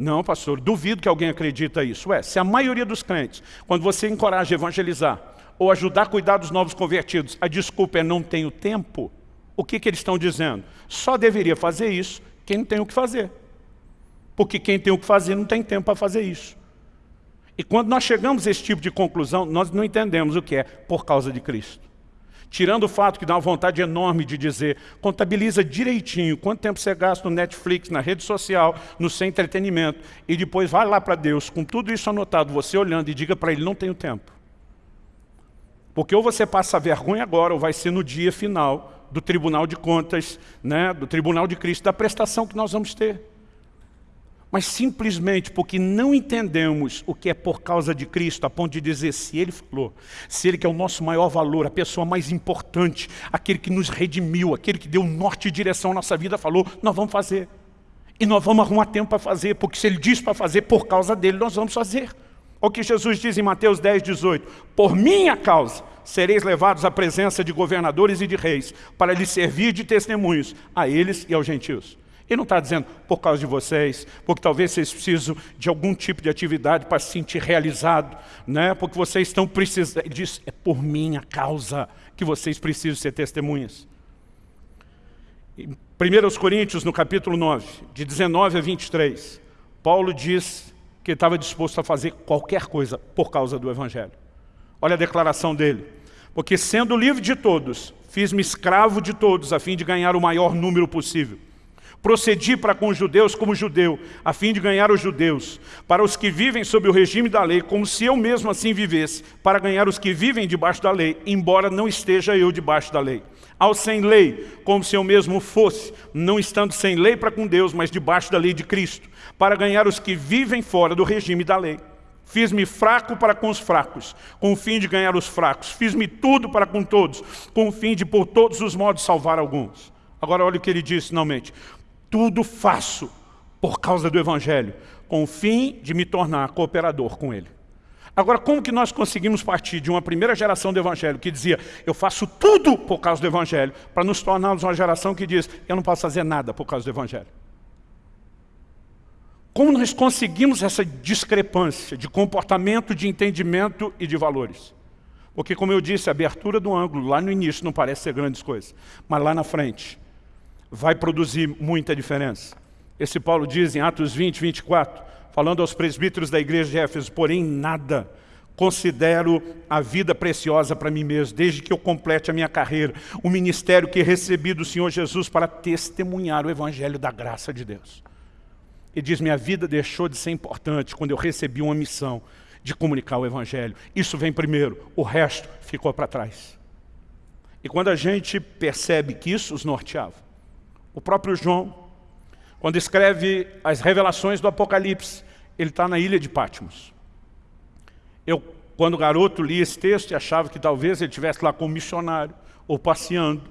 Não, pastor, duvido que alguém acredita isso. É, se a maioria dos crentes, quando você encoraja a evangelizar ou ajudar a cuidar dos novos convertidos, a desculpa é não tenho tempo, o que, que eles estão dizendo? Só deveria fazer isso quem não tem o que fazer. Porque quem tem o que fazer não tem tempo para fazer isso. E quando nós chegamos a esse tipo de conclusão, nós não entendemos o que é por causa de Cristo. Tirando o fato que dá uma vontade enorme de dizer, contabiliza direitinho quanto tempo você gasta no Netflix, na rede social, no seu entretenimento, e depois vai lá para Deus, com tudo isso anotado, você olhando e diga para Ele, não tenho tempo. Porque ou você passa vergonha agora, ou vai ser no dia final do Tribunal de Contas, né, do Tribunal de Cristo, da prestação que nós vamos ter mas simplesmente porque não entendemos o que é por causa de Cristo, a ponto de dizer, se Ele falou, se Ele que é o nosso maior valor, a pessoa mais importante, aquele que nos redimiu, aquele que deu norte e direção à nossa vida, falou, nós vamos fazer. E nós vamos arrumar tempo para fazer, porque se Ele diz para fazer, por causa dEle, nós vamos fazer. O que Jesus diz em Mateus 10, 18, por minha causa sereis levados à presença de governadores e de reis, para lhes servir de testemunhos a eles e aos gentios. Ele não está dizendo por causa de vocês, porque talvez vocês precisam de algum tipo de atividade para se sentir realizado, né? porque vocês estão precisando. Ele diz, é por minha causa que vocês precisam ser testemunhas. Em 1 Coríntios, no capítulo 9, de 19 a 23, Paulo diz que estava disposto a fazer qualquer coisa por causa do Evangelho. Olha a declaração dele. Porque sendo livre de todos, fiz-me escravo de todos, a fim de ganhar o maior número possível. Procedi para com os judeus como judeu, a fim de ganhar os judeus. Para os que vivem sob o regime da lei, como se eu mesmo assim vivesse, para ganhar os que vivem debaixo da lei, embora não esteja eu debaixo da lei. Ao sem lei, como se eu mesmo fosse, não estando sem lei para com Deus, mas debaixo da lei de Cristo, para ganhar os que vivem fora do regime da lei. Fiz-me fraco para com os fracos, com o fim de ganhar os fracos. Fiz-me tudo para com todos, com o fim de por todos os modos salvar alguns. Agora olha o que ele diz finalmente tudo faço por causa do Evangelho, com o fim de me tornar cooperador com ele. Agora, como que nós conseguimos partir de uma primeira geração do Evangelho que dizia, eu faço tudo por causa do Evangelho, para nos tornarmos uma geração que diz, eu não posso fazer nada por causa do Evangelho? Como nós conseguimos essa discrepância de comportamento, de entendimento e de valores? Porque, como eu disse, a abertura do ângulo lá no início não parece ser grandes coisas, mas lá na frente vai produzir muita diferença. Esse Paulo diz em Atos 20, 24, falando aos presbíteros da igreja de Éfeso, porém nada considero a vida preciosa para mim mesmo, desde que eu complete a minha carreira, o ministério que recebi do Senhor Jesus para testemunhar o evangelho da graça de Deus. Ele diz, minha vida deixou de ser importante quando eu recebi uma missão de comunicar o evangelho. Isso vem primeiro, o resto ficou para trás. E quando a gente percebe que isso os norteava, o próprio João, quando escreve as revelações do Apocalipse, ele está na ilha de Patmos. Eu, quando garoto, li esse texto e achava que talvez ele estivesse lá como missionário, ou passeando,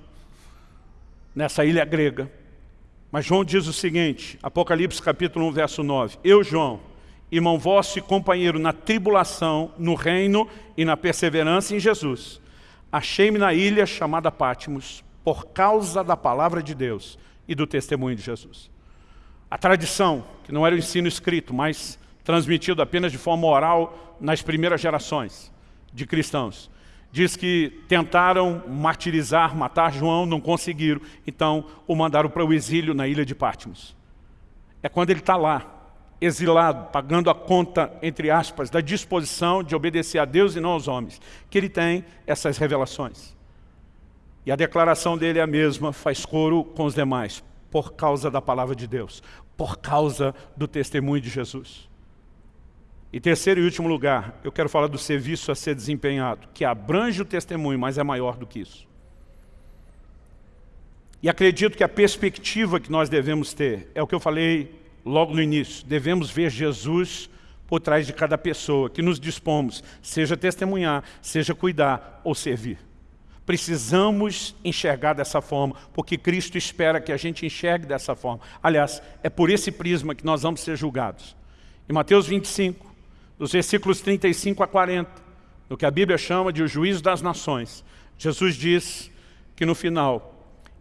nessa ilha grega. Mas João diz o seguinte, Apocalipse capítulo 1, verso 9, Eu, João, irmão vosso e companheiro na tribulação, no reino e na perseverança em Jesus, achei-me na ilha chamada Patmos, por causa da palavra de Deus, e do testemunho de Jesus. A tradição, que não era o ensino escrito, mas transmitido apenas de forma oral nas primeiras gerações de cristãos, diz que tentaram martirizar, matar João, não conseguiram, então o mandaram para o exílio na ilha de Patmos. É quando ele está lá, exilado, pagando a conta, entre aspas, da disposição de obedecer a Deus e não aos homens, que ele tem essas revelações. E a declaração dele é a mesma, faz coro com os demais, por causa da palavra de Deus, por causa do testemunho de Jesus. E terceiro e último lugar, eu quero falar do serviço a ser desempenhado, que abrange o testemunho, mas é maior do que isso. E acredito que a perspectiva que nós devemos ter, é o que eu falei logo no início, devemos ver Jesus por trás de cada pessoa, que nos dispomos, seja testemunhar, seja cuidar ou servir. Precisamos enxergar dessa forma, porque Cristo espera que a gente enxergue dessa forma. Aliás, é por esse prisma que nós vamos ser julgados. Em Mateus 25, dos versículos 35 a 40, no que a Bíblia chama de o juízo das nações, Jesus diz que no final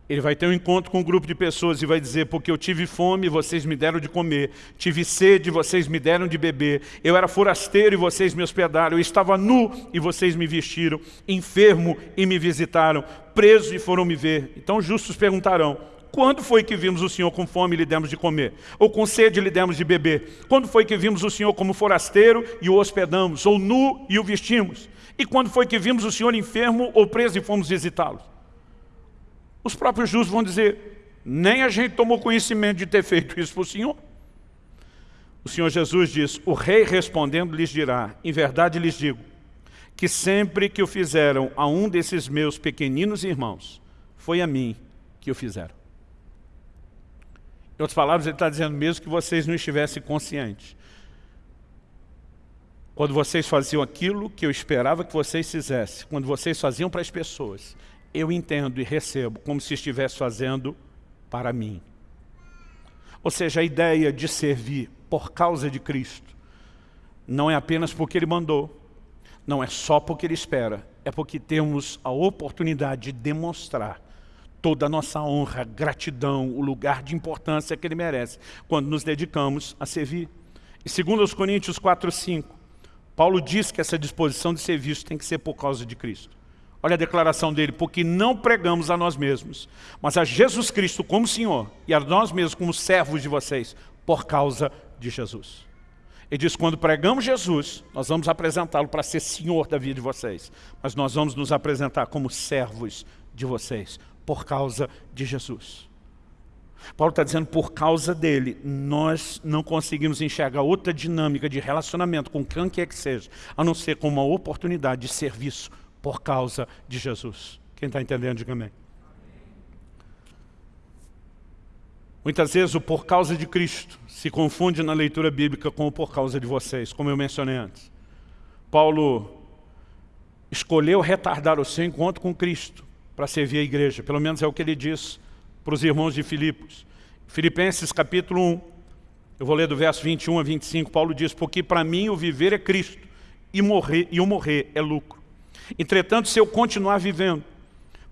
ele vai ter um encontro com um grupo de pessoas e vai dizer, porque eu tive fome, vocês me deram de comer, tive sede, vocês me deram de beber, eu era forasteiro e vocês me hospedaram, eu estava nu e vocês me vestiram, enfermo e me visitaram, preso e foram me ver. Então os justos perguntarão, quando foi que vimos o Senhor com fome e lhe demos de comer? Ou com sede lhe demos de beber? Quando foi que vimos o Senhor como forasteiro e o hospedamos? Ou nu e o vestimos? E quando foi que vimos o Senhor enfermo ou preso e fomos visitá-lo? Os próprios justos vão dizer, nem a gente tomou conhecimento de ter feito isso para o Senhor. O Senhor Jesus diz, o rei respondendo lhes dirá, em verdade lhes digo, que sempre que o fizeram a um desses meus pequeninos irmãos, foi a mim que o fizeram. Em outras palavras, ele está dizendo mesmo que vocês não estivessem conscientes. Quando vocês faziam aquilo que eu esperava que vocês fizessem, quando vocês faziam para as pessoas, eu entendo e recebo como se estivesse fazendo para mim. Ou seja, a ideia de servir por causa de Cristo não é apenas porque Ele mandou, não é só porque Ele espera, é porque temos a oportunidade de demonstrar toda a nossa honra, gratidão, o lugar de importância que Ele merece, quando nos dedicamos a servir. E segundo os Coríntios 4, 5, Paulo diz que essa disposição de serviço tem que ser por causa de Cristo. Olha a declaração dele, porque não pregamos a nós mesmos, mas a Jesus Cristo como Senhor e a nós mesmos como servos de vocês, por causa de Jesus. Ele diz, quando pregamos Jesus, nós vamos apresentá-lo para ser Senhor da vida de vocês, mas nós vamos nos apresentar como servos de vocês, por causa de Jesus. Paulo está dizendo, por causa dele, nós não conseguimos enxergar outra dinâmica de relacionamento com quem quer que seja, a não ser como uma oportunidade de serviço por causa de Jesus. Quem está entendendo, diga amém. Muitas vezes o por causa de Cristo se confunde na leitura bíblica com o por causa de vocês, como eu mencionei antes. Paulo escolheu retardar o seu encontro com Cristo para servir a igreja, pelo menos é o que ele diz para os irmãos de Filipos. Filipenses capítulo 1, eu vou ler do verso 21 a 25, Paulo diz, porque para mim o viver é Cristo e, morrer, e o morrer é lucro. Entretanto, se eu continuar vivendo,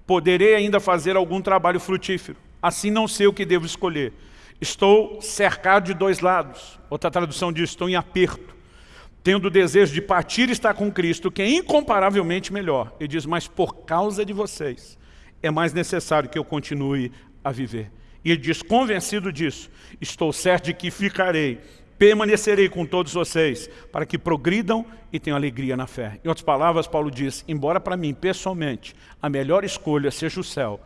poderei ainda fazer algum trabalho frutífero. Assim não sei o que devo escolher. Estou cercado de dois lados. Outra tradução diz, estou em aperto. Tendo o desejo de partir e estar com Cristo, que é incomparavelmente melhor. Ele diz, mas por causa de vocês, é mais necessário que eu continue a viver. E ele diz, convencido disso, estou certo de que ficarei permanecerei com todos vocês, para que progridam e tenham alegria na fé. Em outras palavras, Paulo diz, embora para mim, pessoalmente, a melhor escolha seja o céu,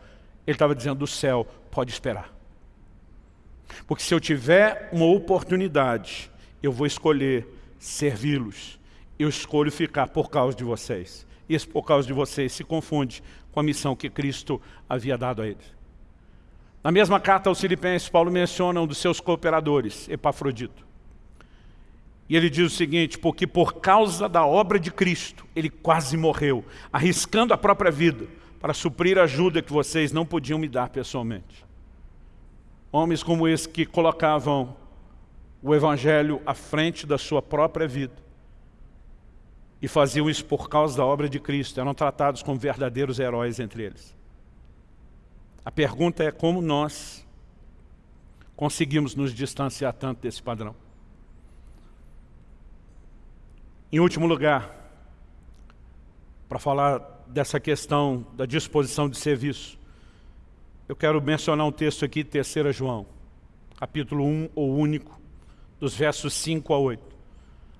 ele estava dizendo, o céu pode esperar. Porque se eu tiver uma oportunidade, eu vou escolher servi-los. Eu escolho ficar por causa de vocês. E esse por causa de vocês se confunde com a missão que Cristo havia dado a eles. Na mesma carta aos Filipenses, Paulo menciona um dos seus cooperadores, Epafrodito. E ele diz o seguinte, porque por causa da obra de Cristo, ele quase morreu, arriscando a própria vida, para suprir a ajuda que vocês não podiam me dar pessoalmente. Homens como esse que colocavam o Evangelho à frente da sua própria vida e faziam isso por causa da obra de Cristo, eram tratados como verdadeiros heróis entre eles. A pergunta é como nós conseguimos nos distanciar tanto desse padrão. Em último lugar, para falar dessa questão da disposição de serviço, eu quero mencionar um texto aqui, 3 João, capítulo 1, o único, dos versos 5 a 8.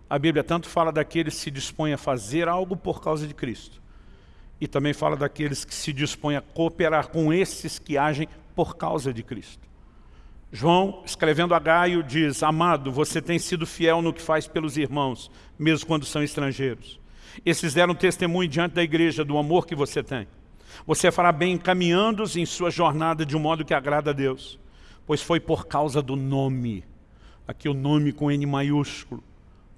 A Bíblia tanto fala daqueles que se dispõem a fazer algo por causa de Cristo, e também fala daqueles que se dispõem a cooperar com esses que agem por causa de Cristo. João, escrevendo a Gaio, diz, Amado, você tem sido fiel no que faz pelos irmãos, mesmo quando são estrangeiros. Esses deram testemunho diante da igreja do amor que você tem. Você fará bem encaminhando-os em sua jornada de um modo que agrada a Deus, pois foi por causa do nome, aqui o nome com N maiúsculo,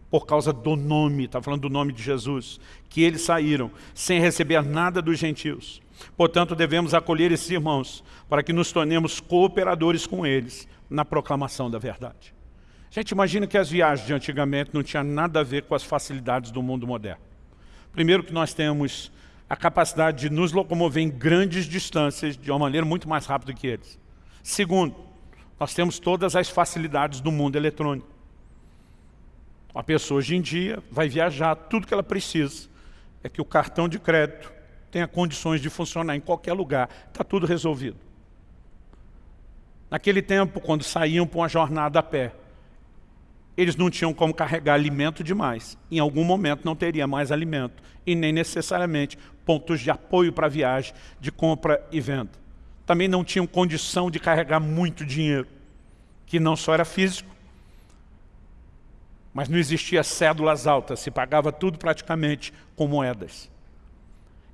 por causa do nome, está falando do nome de Jesus, que eles saíram sem receber nada dos gentios. Portanto, devemos acolher esses irmãos para que nos tornemos cooperadores com eles na proclamação da verdade. Gente imagina que as viagens de antigamente não tinham nada a ver com as facilidades do mundo moderno. Primeiro que nós temos a capacidade de nos locomover em grandes distâncias de uma maneira muito mais rápida que eles. Segundo, nós temos todas as facilidades do mundo eletrônico. A pessoa hoje em dia vai viajar, tudo que ela precisa é que o cartão de crédito tenha condições de funcionar em qualquer lugar, está tudo resolvido. Naquele tempo, quando saíam para uma jornada a pé, eles não tinham como carregar alimento demais. Em algum momento não teria mais alimento e nem necessariamente pontos de apoio para viagem, de compra e venda. Também não tinham condição de carregar muito dinheiro, que não só era físico, mas não existia cédulas altas, se pagava tudo praticamente com moedas.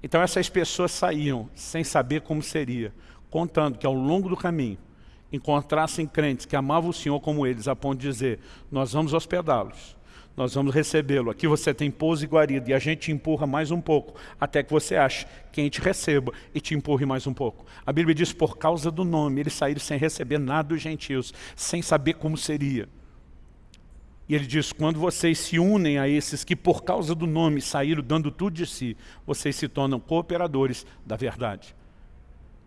Então essas pessoas saíam sem saber como seria, contando que ao longo do caminho encontrassem crentes que amavam o Senhor como eles, a ponto de dizer, nós vamos hospedá-los, nós vamos recebê-lo, aqui você tem pouso e guarida, e a gente te empurra mais um pouco, até que você ache quem te receba e te empurre mais um pouco. A Bíblia diz, por causa do nome, eles saíram sem receber nada dos gentios, sem saber como seria. E ele diz, quando vocês se unem a esses que por causa do nome saíram dando tudo de si, vocês se tornam cooperadores da verdade.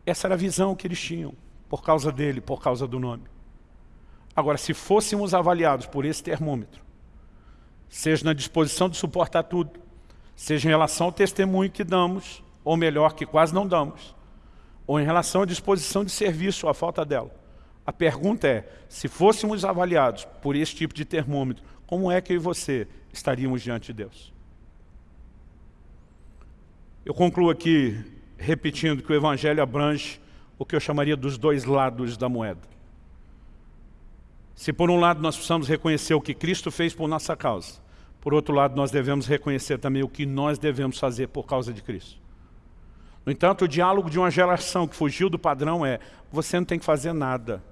Essa era a visão que eles tinham, por causa dele, por causa do nome. Agora, se fôssemos avaliados por esse termômetro, seja na disposição de suportar tudo, seja em relação ao testemunho que damos, ou melhor, que quase não damos, ou em relação à disposição de serviço, ou à falta dela, a pergunta é, se fôssemos avaliados por esse tipo de termômetro, como é que eu e você estaríamos diante de Deus? Eu concluo aqui repetindo que o Evangelho abrange o que eu chamaria dos dois lados da moeda. Se por um lado nós precisamos reconhecer o que Cristo fez por nossa causa, por outro lado nós devemos reconhecer também o que nós devemos fazer por causa de Cristo. No entanto, o diálogo de uma geração que fugiu do padrão é, você não tem que fazer nada,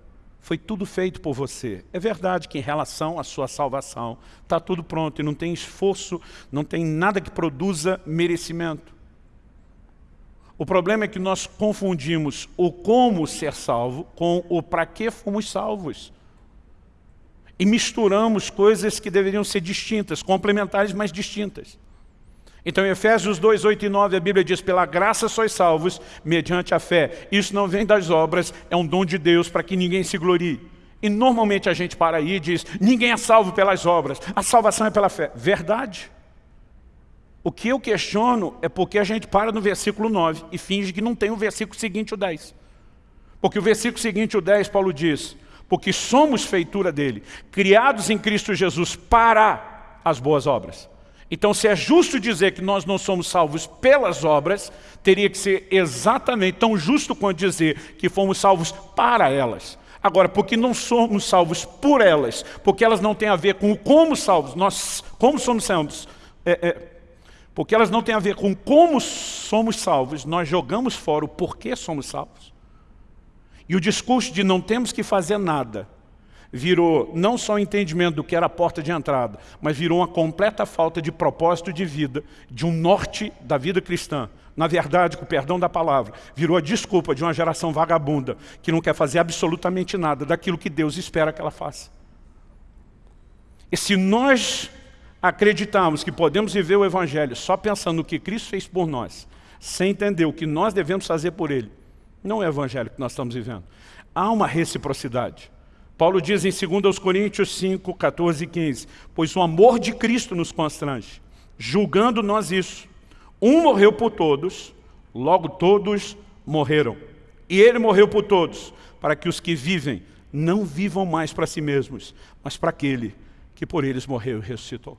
foi tudo feito por você. É verdade que em relação à sua salvação, está tudo pronto e não tem esforço, não tem nada que produza merecimento. O problema é que nós confundimos o como ser salvo com o para que fomos salvos. E misturamos coisas que deveriam ser distintas, complementares, mas distintas. Então, em Efésios 2, 8 e 9, a Bíblia diz, pela graça sois salvos, mediante a fé. Isso não vem das obras, é um dom de Deus para que ninguém se glorie. E normalmente a gente para aí e diz, ninguém é salvo pelas obras, a salvação é pela fé. Verdade. O que eu questiono é porque a gente para no versículo 9 e finge que não tem o versículo seguinte, o 10. Porque o versículo seguinte, o 10, Paulo diz, porque somos feitura dele, criados em Cristo Jesus para as boas obras. Então, se é justo dizer que nós não somos salvos pelas obras, teria que ser exatamente tão justo quanto dizer que fomos salvos para elas. Agora, porque não somos salvos por elas, porque elas não têm a ver com como salvos, nós como somos salvos, é, é, porque elas não têm a ver com como somos salvos, nós jogamos fora o porquê somos salvos. E o discurso de não temos que fazer nada, virou não só o entendimento do que era a porta de entrada, mas virou uma completa falta de propósito de vida, de um norte da vida cristã. Na verdade, com o perdão da palavra, virou a desculpa de uma geração vagabunda que não quer fazer absolutamente nada daquilo que Deus espera que ela faça. E se nós acreditamos que podemos viver o Evangelho só pensando no que Cristo fez por nós, sem entender o que nós devemos fazer por Ele, não é o Evangelho que nós estamos vivendo. Há uma reciprocidade. Paulo diz em 2 Coríntios 5, 14 e 15, pois o amor de Cristo nos constrange, julgando nós isso. Um morreu por todos, logo todos morreram. E ele morreu por todos, para que os que vivem não vivam mais para si mesmos, mas para aquele que por eles morreu e ressuscitou.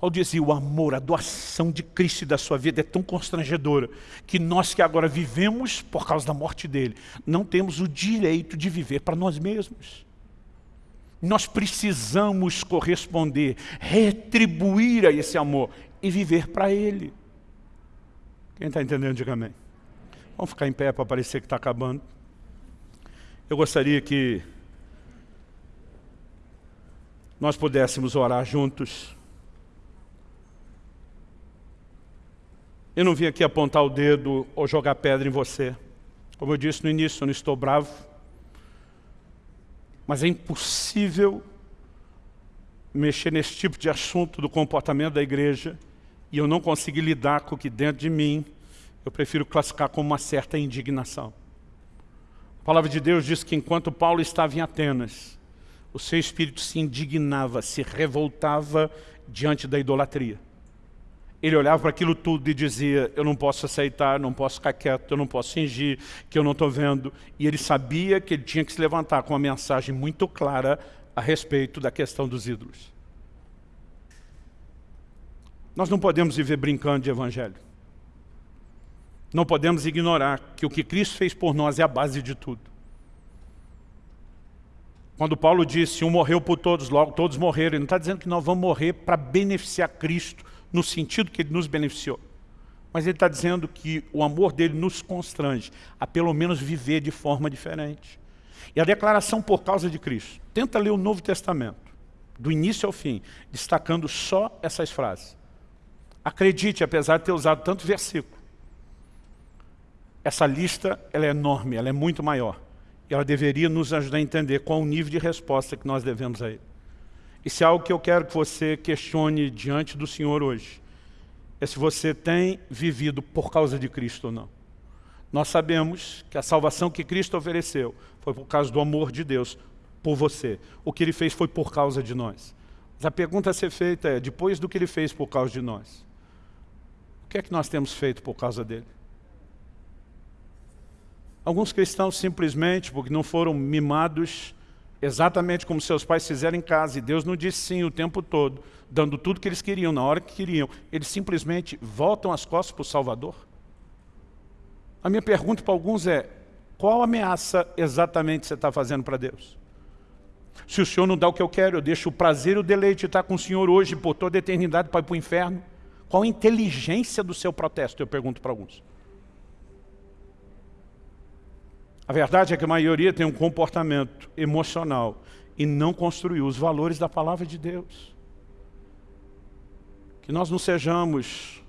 Paulo dizia, o amor, a doação de Cristo e da sua vida é tão constrangedora, que nós que agora vivemos por causa da morte dele, não temos o direito de viver para nós mesmos. Nós precisamos corresponder, retribuir a esse amor e viver para ele. Quem está entendendo, diga amém. Vamos ficar em pé para parecer que está acabando. Eu gostaria que nós pudéssemos orar juntos. Eu não vim aqui apontar o dedo ou jogar pedra em você. Como eu disse no início, eu não estou bravo. Mas é impossível mexer nesse tipo de assunto do comportamento da igreja e eu não conseguir lidar com o que dentro de mim eu prefiro classificar como uma certa indignação. A palavra de Deus diz que enquanto Paulo estava em Atenas, o seu espírito se indignava, se revoltava diante da idolatria. Ele olhava para aquilo tudo e dizia, eu não posso aceitar, não posso ficar quieto, eu não posso fingir que eu não estou vendo. E ele sabia que ele tinha que se levantar com uma mensagem muito clara a respeito da questão dos ídolos. Nós não podemos viver brincando de evangelho. Não podemos ignorar que o que Cristo fez por nós é a base de tudo. Quando Paulo disse, um morreu por todos, logo todos morreram, ele não está dizendo que nós vamos morrer para beneficiar Cristo, no sentido que ele nos beneficiou. Mas ele está dizendo que o amor dele nos constrange a pelo menos viver de forma diferente. E a declaração por causa de Cristo. Tenta ler o Novo Testamento, do início ao fim, destacando só essas frases. Acredite, apesar de ter usado tanto versículo, essa lista ela é enorme, ela é muito maior. E ela deveria nos ajudar a entender qual o nível de resposta que nós devemos a Ele. Isso é algo que eu quero que você questione diante do Senhor hoje. É se você tem vivido por causa de Cristo ou não. Nós sabemos que a salvação que Cristo ofereceu foi por causa do amor de Deus por você. O que Ele fez foi por causa de nós. Mas a pergunta a ser feita é, depois do que Ele fez por causa de nós, o que é que nós temos feito por causa dEle? Alguns cristãos simplesmente, porque não foram mimados exatamente como seus pais fizeram em casa, e Deus não disse sim o tempo todo, dando tudo que eles queriam, na hora que queriam, eles simplesmente voltam as costas para o Salvador? A minha pergunta para alguns é, qual ameaça exatamente você está fazendo para Deus? Se o Senhor não dá o que eu quero, eu deixo o prazer e o deleite de estar com o Senhor hoje por toda a eternidade para ir para o inferno. Qual a inteligência do seu protesto, eu pergunto para alguns. A verdade é que a maioria tem um comportamento emocional e não construiu os valores da palavra de Deus. Que nós não sejamos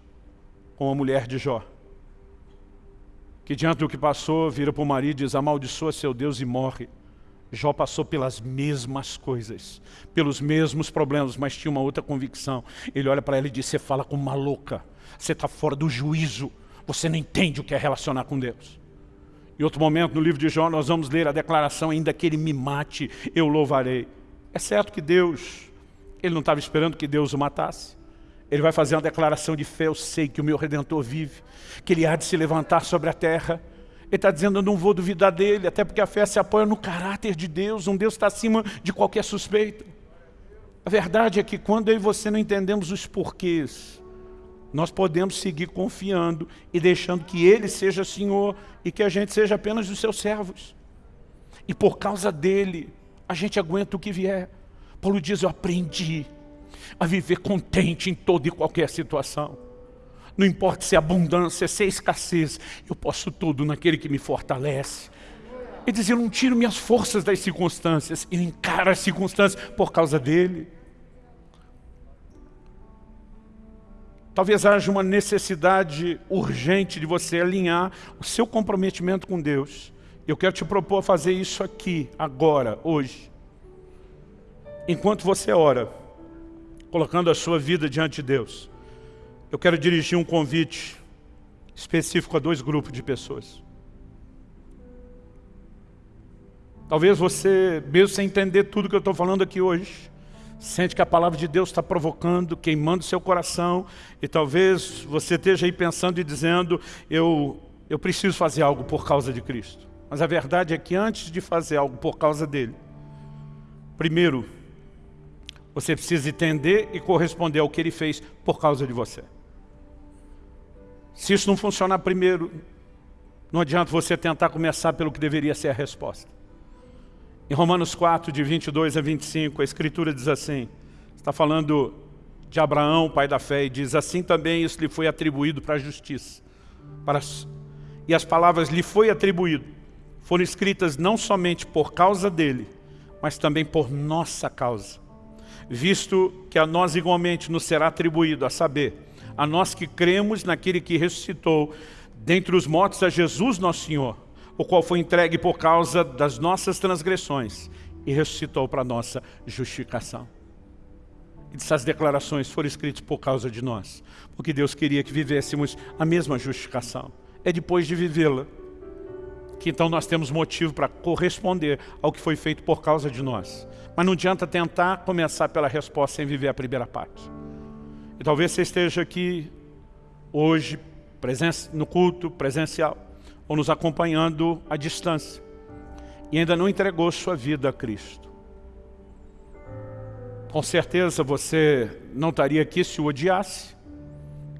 como a mulher de Jó, que diante do que passou, vira para o marido e diz, amaldiçoa seu Deus e morre. Jó passou pelas mesmas coisas, pelos mesmos problemas, mas tinha uma outra convicção. Ele olha para ela e diz, você fala como uma louca, você está fora do juízo, você não entende o que é relacionar com Deus. Em outro momento, no livro de Jó, nós vamos ler a declaração, ainda que ele me mate, eu louvarei. É certo que Deus, ele não estava esperando que Deus o matasse. Ele vai fazer uma declaração de fé, eu sei que o meu Redentor vive, que ele há de se levantar sobre a terra. Ele está dizendo, eu não vou duvidar dele, até porque a fé se apoia no caráter de Deus, um Deus está acima de qualquer suspeita. A verdade é que quando eu e você não entendemos os porquês, nós podemos seguir confiando e deixando que Ele seja Senhor e que a gente seja apenas os seus servos. E por causa dEle, a gente aguenta o que vier. Paulo diz, eu aprendi a viver contente em toda e qualquer situação. Não importa se é abundância, se é escassez, eu posso tudo naquele que me fortalece. E dizer, eu não tiro minhas forças das circunstâncias, e encaro as circunstâncias por causa dEle. Talvez haja uma necessidade urgente de você alinhar o seu comprometimento com Deus. Eu quero te propor fazer isso aqui, agora, hoje. Enquanto você ora, colocando a sua vida diante de Deus, eu quero dirigir um convite específico a dois grupos de pessoas. Talvez você, mesmo sem entender tudo que eu estou falando aqui hoje, sente que a palavra de Deus está provocando, queimando seu coração, e talvez você esteja aí pensando e dizendo, eu, eu preciso fazer algo por causa de Cristo. Mas a verdade é que antes de fazer algo por causa dele, primeiro, você precisa entender e corresponder ao que ele fez por causa de você. Se isso não funcionar primeiro, não adianta você tentar começar pelo que deveria ser a resposta. Em Romanos 4, de 22 a 25, a Escritura diz assim, está falando de Abraão, pai da fé, e diz, assim também isso lhe foi atribuído para a justiça. Para... E as palavras lhe foi atribuído, foram escritas não somente por causa dele, mas também por nossa causa. Visto que a nós igualmente nos será atribuído, a saber, a nós que cremos naquele que ressuscitou dentre os mortos a Jesus nosso Senhor, o qual foi entregue por causa das nossas transgressões e ressuscitou para nossa justificação. E essas declarações foram escritas por causa de nós, porque Deus queria que vivêssemos a mesma justificação. É depois de vivê-la que então nós temos motivo para corresponder ao que foi feito por causa de nós. Mas não adianta tentar começar pela resposta sem viver a primeira parte. E talvez você esteja aqui hoje no culto presencial, ou nos acompanhando à distância, e ainda não entregou sua vida a Cristo. Com certeza você não estaria aqui se o odiasse,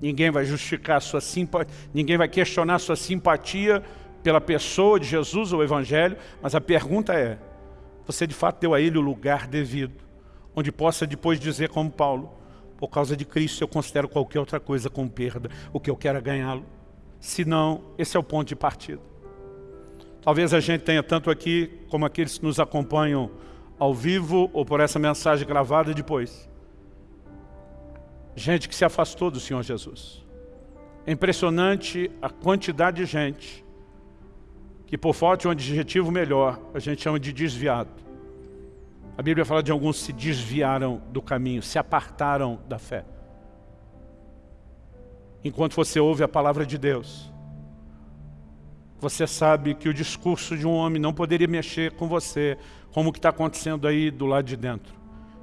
ninguém vai justificar sua simpatia, ninguém vai questionar sua simpatia pela pessoa de Jesus ou Evangelho, mas a pergunta é, você de fato deu a ele o lugar devido, onde possa depois dizer como Paulo, por causa de Cristo eu considero qualquer outra coisa como perda. O que eu quero é ganhá-lo. Se não, esse é o ponto de partida. Talvez a gente tenha tanto aqui como aqueles que nos acompanham ao vivo ou por essa mensagem gravada depois. Gente que se afastou do Senhor Jesus. É impressionante a quantidade de gente que por falta de um adjetivo melhor, a gente chama de desviado. A Bíblia fala de alguns se desviaram do caminho, se apartaram da fé. Enquanto você ouve a palavra de Deus, você sabe que o discurso de um homem não poderia mexer com você, como o que está acontecendo aí do lado de dentro.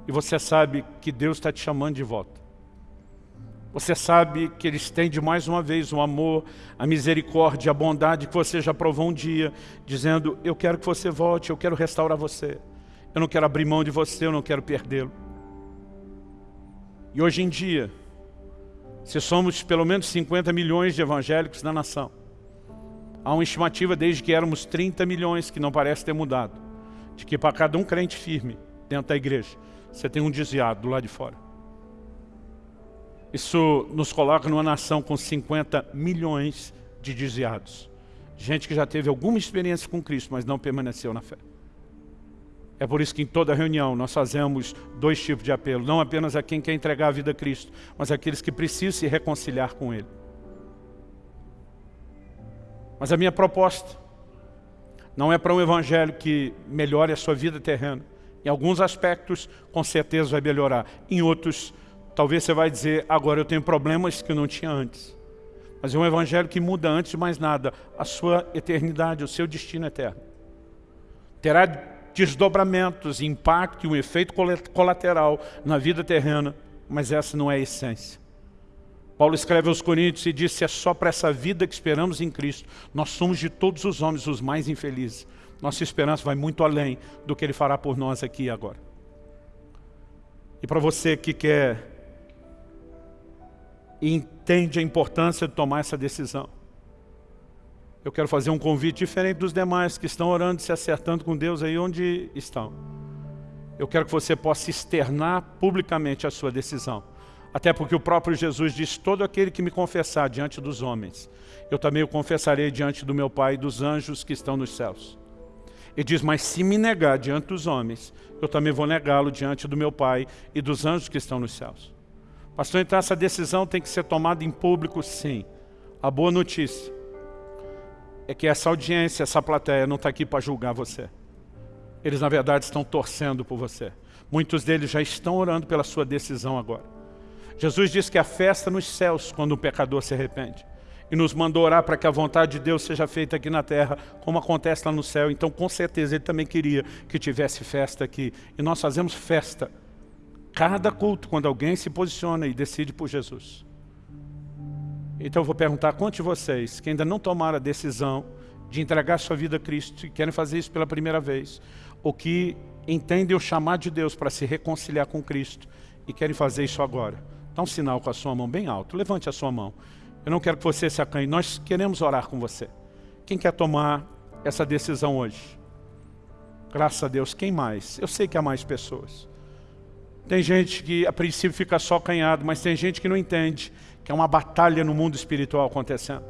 E você sabe que Deus está te chamando de volta. Você sabe que Ele estende mais uma vez o amor, a misericórdia, a bondade que você já provou um dia, dizendo, eu quero que você volte, eu quero restaurar você. Eu não quero abrir mão de você, eu não quero perdê-lo. E hoje em dia, se somos pelo menos 50 milhões de evangélicos na nação, há uma estimativa desde que éramos 30 milhões, que não parece ter mudado, de que para cada um crente firme dentro da igreja, você tem um desviado do lado de fora. Isso nos coloca numa nação com 50 milhões de desviados. Gente que já teve alguma experiência com Cristo, mas não permaneceu na fé. É por isso que em toda reunião nós fazemos dois tipos de apelo, não apenas a quem quer entregar a vida a Cristo, mas aqueles que precisam se reconciliar com Ele. Mas a minha proposta não é para um evangelho que melhore a sua vida terrena. Em alguns aspectos, com certeza vai melhorar. Em outros, talvez você vai dizer, agora eu tenho problemas que eu não tinha antes. Mas é um evangelho que muda antes de mais nada a sua eternidade, o seu destino eterno. Terá desdobramentos, impacto e um efeito colateral na vida terrena, mas essa não é a essência. Paulo escreve aos Coríntios e diz, se é só para essa vida que esperamos em Cristo, nós somos de todos os homens os mais infelizes. Nossa esperança vai muito além do que Ele fará por nós aqui e agora. E para você que quer e entende a importância de tomar essa decisão, eu quero fazer um convite diferente dos demais que estão orando, se acertando com Deus aí onde estão. Eu quero que você possa externar publicamente a sua decisão. Até porque o próprio Jesus diz, todo aquele que me confessar diante dos homens, eu também o confessarei diante do meu Pai e dos anjos que estão nos céus. Ele diz, mas se me negar diante dos homens, eu também vou negá-lo diante do meu Pai e dos anjos que estão nos céus. Pastor, então essa decisão tem que ser tomada em público, sim. A boa notícia é que essa audiência, essa plateia não está aqui para julgar você. Eles, na verdade, estão torcendo por você. Muitos deles já estão orando pela sua decisão agora. Jesus disse que a festa nos céus quando o pecador se arrepende. E nos mandou orar para que a vontade de Deus seja feita aqui na terra, como acontece lá no céu. Então, com certeza, Ele também queria que tivesse festa aqui. E nós fazemos festa. Cada culto, quando alguém se posiciona e decide por Jesus. Então eu vou perguntar quantos de vocês que ainda não tomaram a decisão de entregar sua vida a Cristo e querem fazer isso pela primeira vez, ou que entendem o chamado de Deus para se reconciliar com Cristo e querem fazer isso agora. Dá um sinal com a sua mão bem alto, levante a sua mão. Eu não quero que você se acanhe, nós queremos orar com você. Quem quer tomar essa decisão hoje? Graças a Deus, quem mais? Eu sei que há mais pessoas. Tem gente que a princípio fica só acanhado, mas tem gente que não entende que é uma batalha no mundo espiritual acontecendo.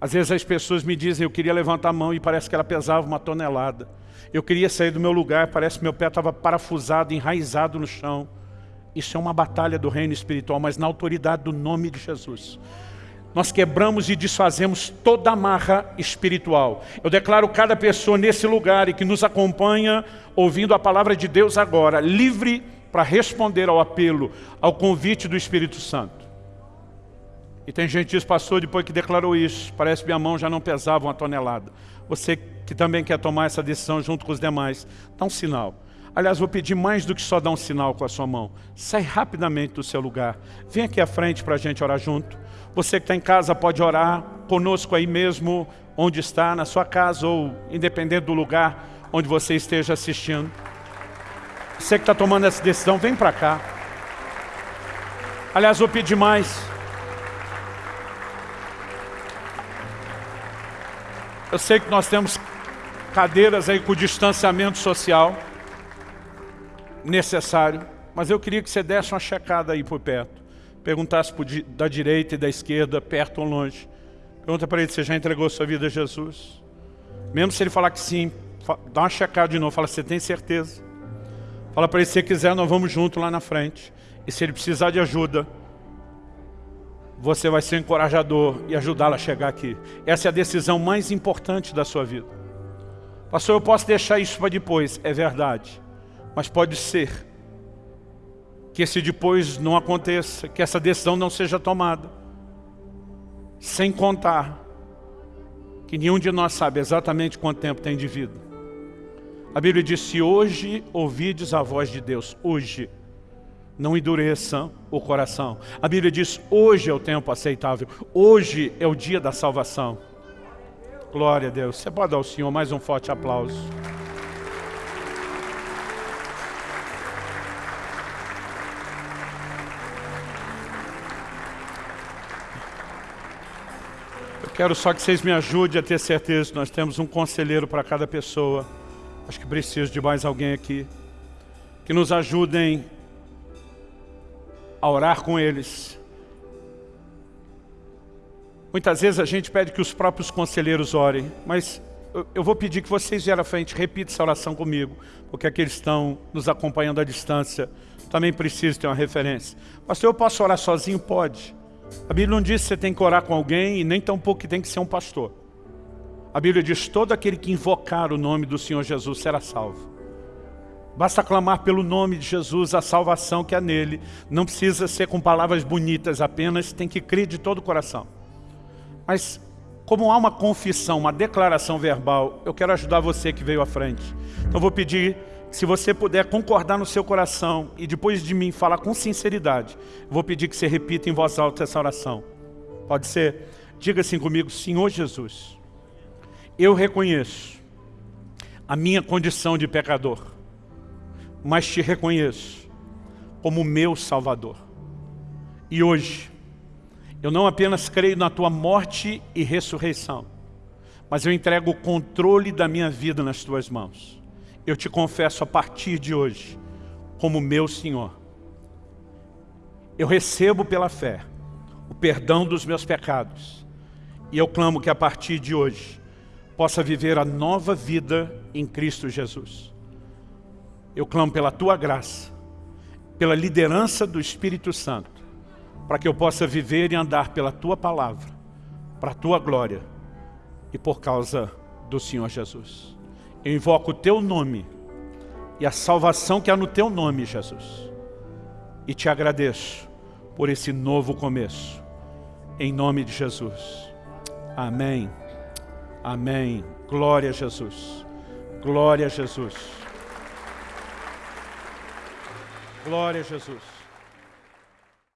Às vezes as pessoas me dizem, eu queria levantar a mão e parece que ela pesava uma tonelada. Eu queria sair do meu lugar, parece que meu pé estava parafusado, enraizado no chão. Isso é uma batalha do reino espiritual, mas na autoridade do nome de Jesus. Nós quebramos e desfazemos toda a marra espiritual. Eu declaro cada pessoa nesse lugar e que nos acompanha, ouvindo a palavra de Deus agora, livre para responder ao apelo, ao convite do Espírito Santo. E tem gente que diz, pastor, depois que declarou isso, parece que minha mão já não pesava uma tonelada. Você que também quer tomar essa decisão junto com os demais, dá um sinal. Aliás, vou pedir mais do que só dar um sinal com a sua mão. Sai rapidamente do seu lugar. Vem aqui à frente para a gente orar junto. Você que está em casa pode orar conosco aí mesmo, onde está, na sua casa ou independente do lugar onde você esteja assistindo. Você que está tomando essa decisão, vem para cá. Aliás, vou pedir mais. Eu sei que nós temos cadeiras aí com distanciamento social necessário, mas eu queria que você desse uma checada aí por perto. Perguntasse por, da direita e da esquerda, perto ou longe. Pergunta para ele se já entregou sua vida a Jesus. Mesmo se ele falar que sim, dá uma checada de novo, fala, você tem certeza? Fala para ele, se quiser, nós vamos junto lá na frente. E se ele precisar de ajuda, você vai ser encorajador e ajudá-lo a chegar aqui. Essa é a decisão mais importante da sua vida. Pastor, eu posso deixar isso para depois. É verdade. Mas pode ser que esse depois não aconteça, que essa decisão não seja tomada. Sem contar que nenhum de nós sabe exatamente quanto tempo tem de vida. A Bíblia diz, se hoje ouvides a voz de Deus, hoje, não endureçam o coração. A Bíblia diz, hoje é o tempo aceitável, hoje é o dia da salvação. Glória a Deus. Você pode dar ao Senhor mais um forte aplauso. Eu quero só que vocês me ajudem a ter certeza que nós temos um conselheiro para cada pessoa. Acho que preciso de mais alguém aqui. Que nos ajudem a orar com eles. Muitas vezes a gente pede que os próprios conselheiros orem, mas eu vou pedir que vocês vieram à frente, repitam essa oração comigo, porque aqueles que estão nos acompanhando à distância também precisam ter uma referência. Pastor, eu posso orar sozinho? Pode. A Bíblia não diz que você tem que orar com alguém e nem tampouco que tem que ser um pastor. A Bíblia diz, todo aquele que invocar o nome do Senhor Jesus será salvo. Basta clamar pelo nome de Jesus, a salvação que há nele. Não precisa ser com palavras bonitas apenas, tem que crer de todo o coração. Mas, como há uma confissão, uma declaração verbal, eu quero ajudar você que veio à frente. Então vou pedir, se você puder concordar no seu coração e depois de mim falar com sinceridade, vou pedir que você repita em voz alta essa oração. Pode ser? Diga assim comigo, Senhor Jesus, eu reconheço a minha condição de pecador mas te reconheço como meu Salvador. E hoje, eu não apenas creio na tua morte e ressurreição, mas eu entrego o controle da minha vida nas tuas mãos. Eu te confesso a partir de hoje, como meu Senhor. Eu recebo pela fé o perdão dos meus pecados. E eu clamo que a partir de hoje, possa viver a nova vida em Cristo Jesus. Eu clamo pela Tua graça, pela liderança do Espírito Santo, para que eu possa viver e andar pela Tua palavra, para a Tua glória e por causa do Senhor Jesus. Eu invoco o Teu nome e a salvação que há no Teu nome, Jesus. E te agradeço por esse novo começo. Em nome de Jesus. Amém. Amém. Glória a Jesus. Glória a Jesus. Glória a Jesus.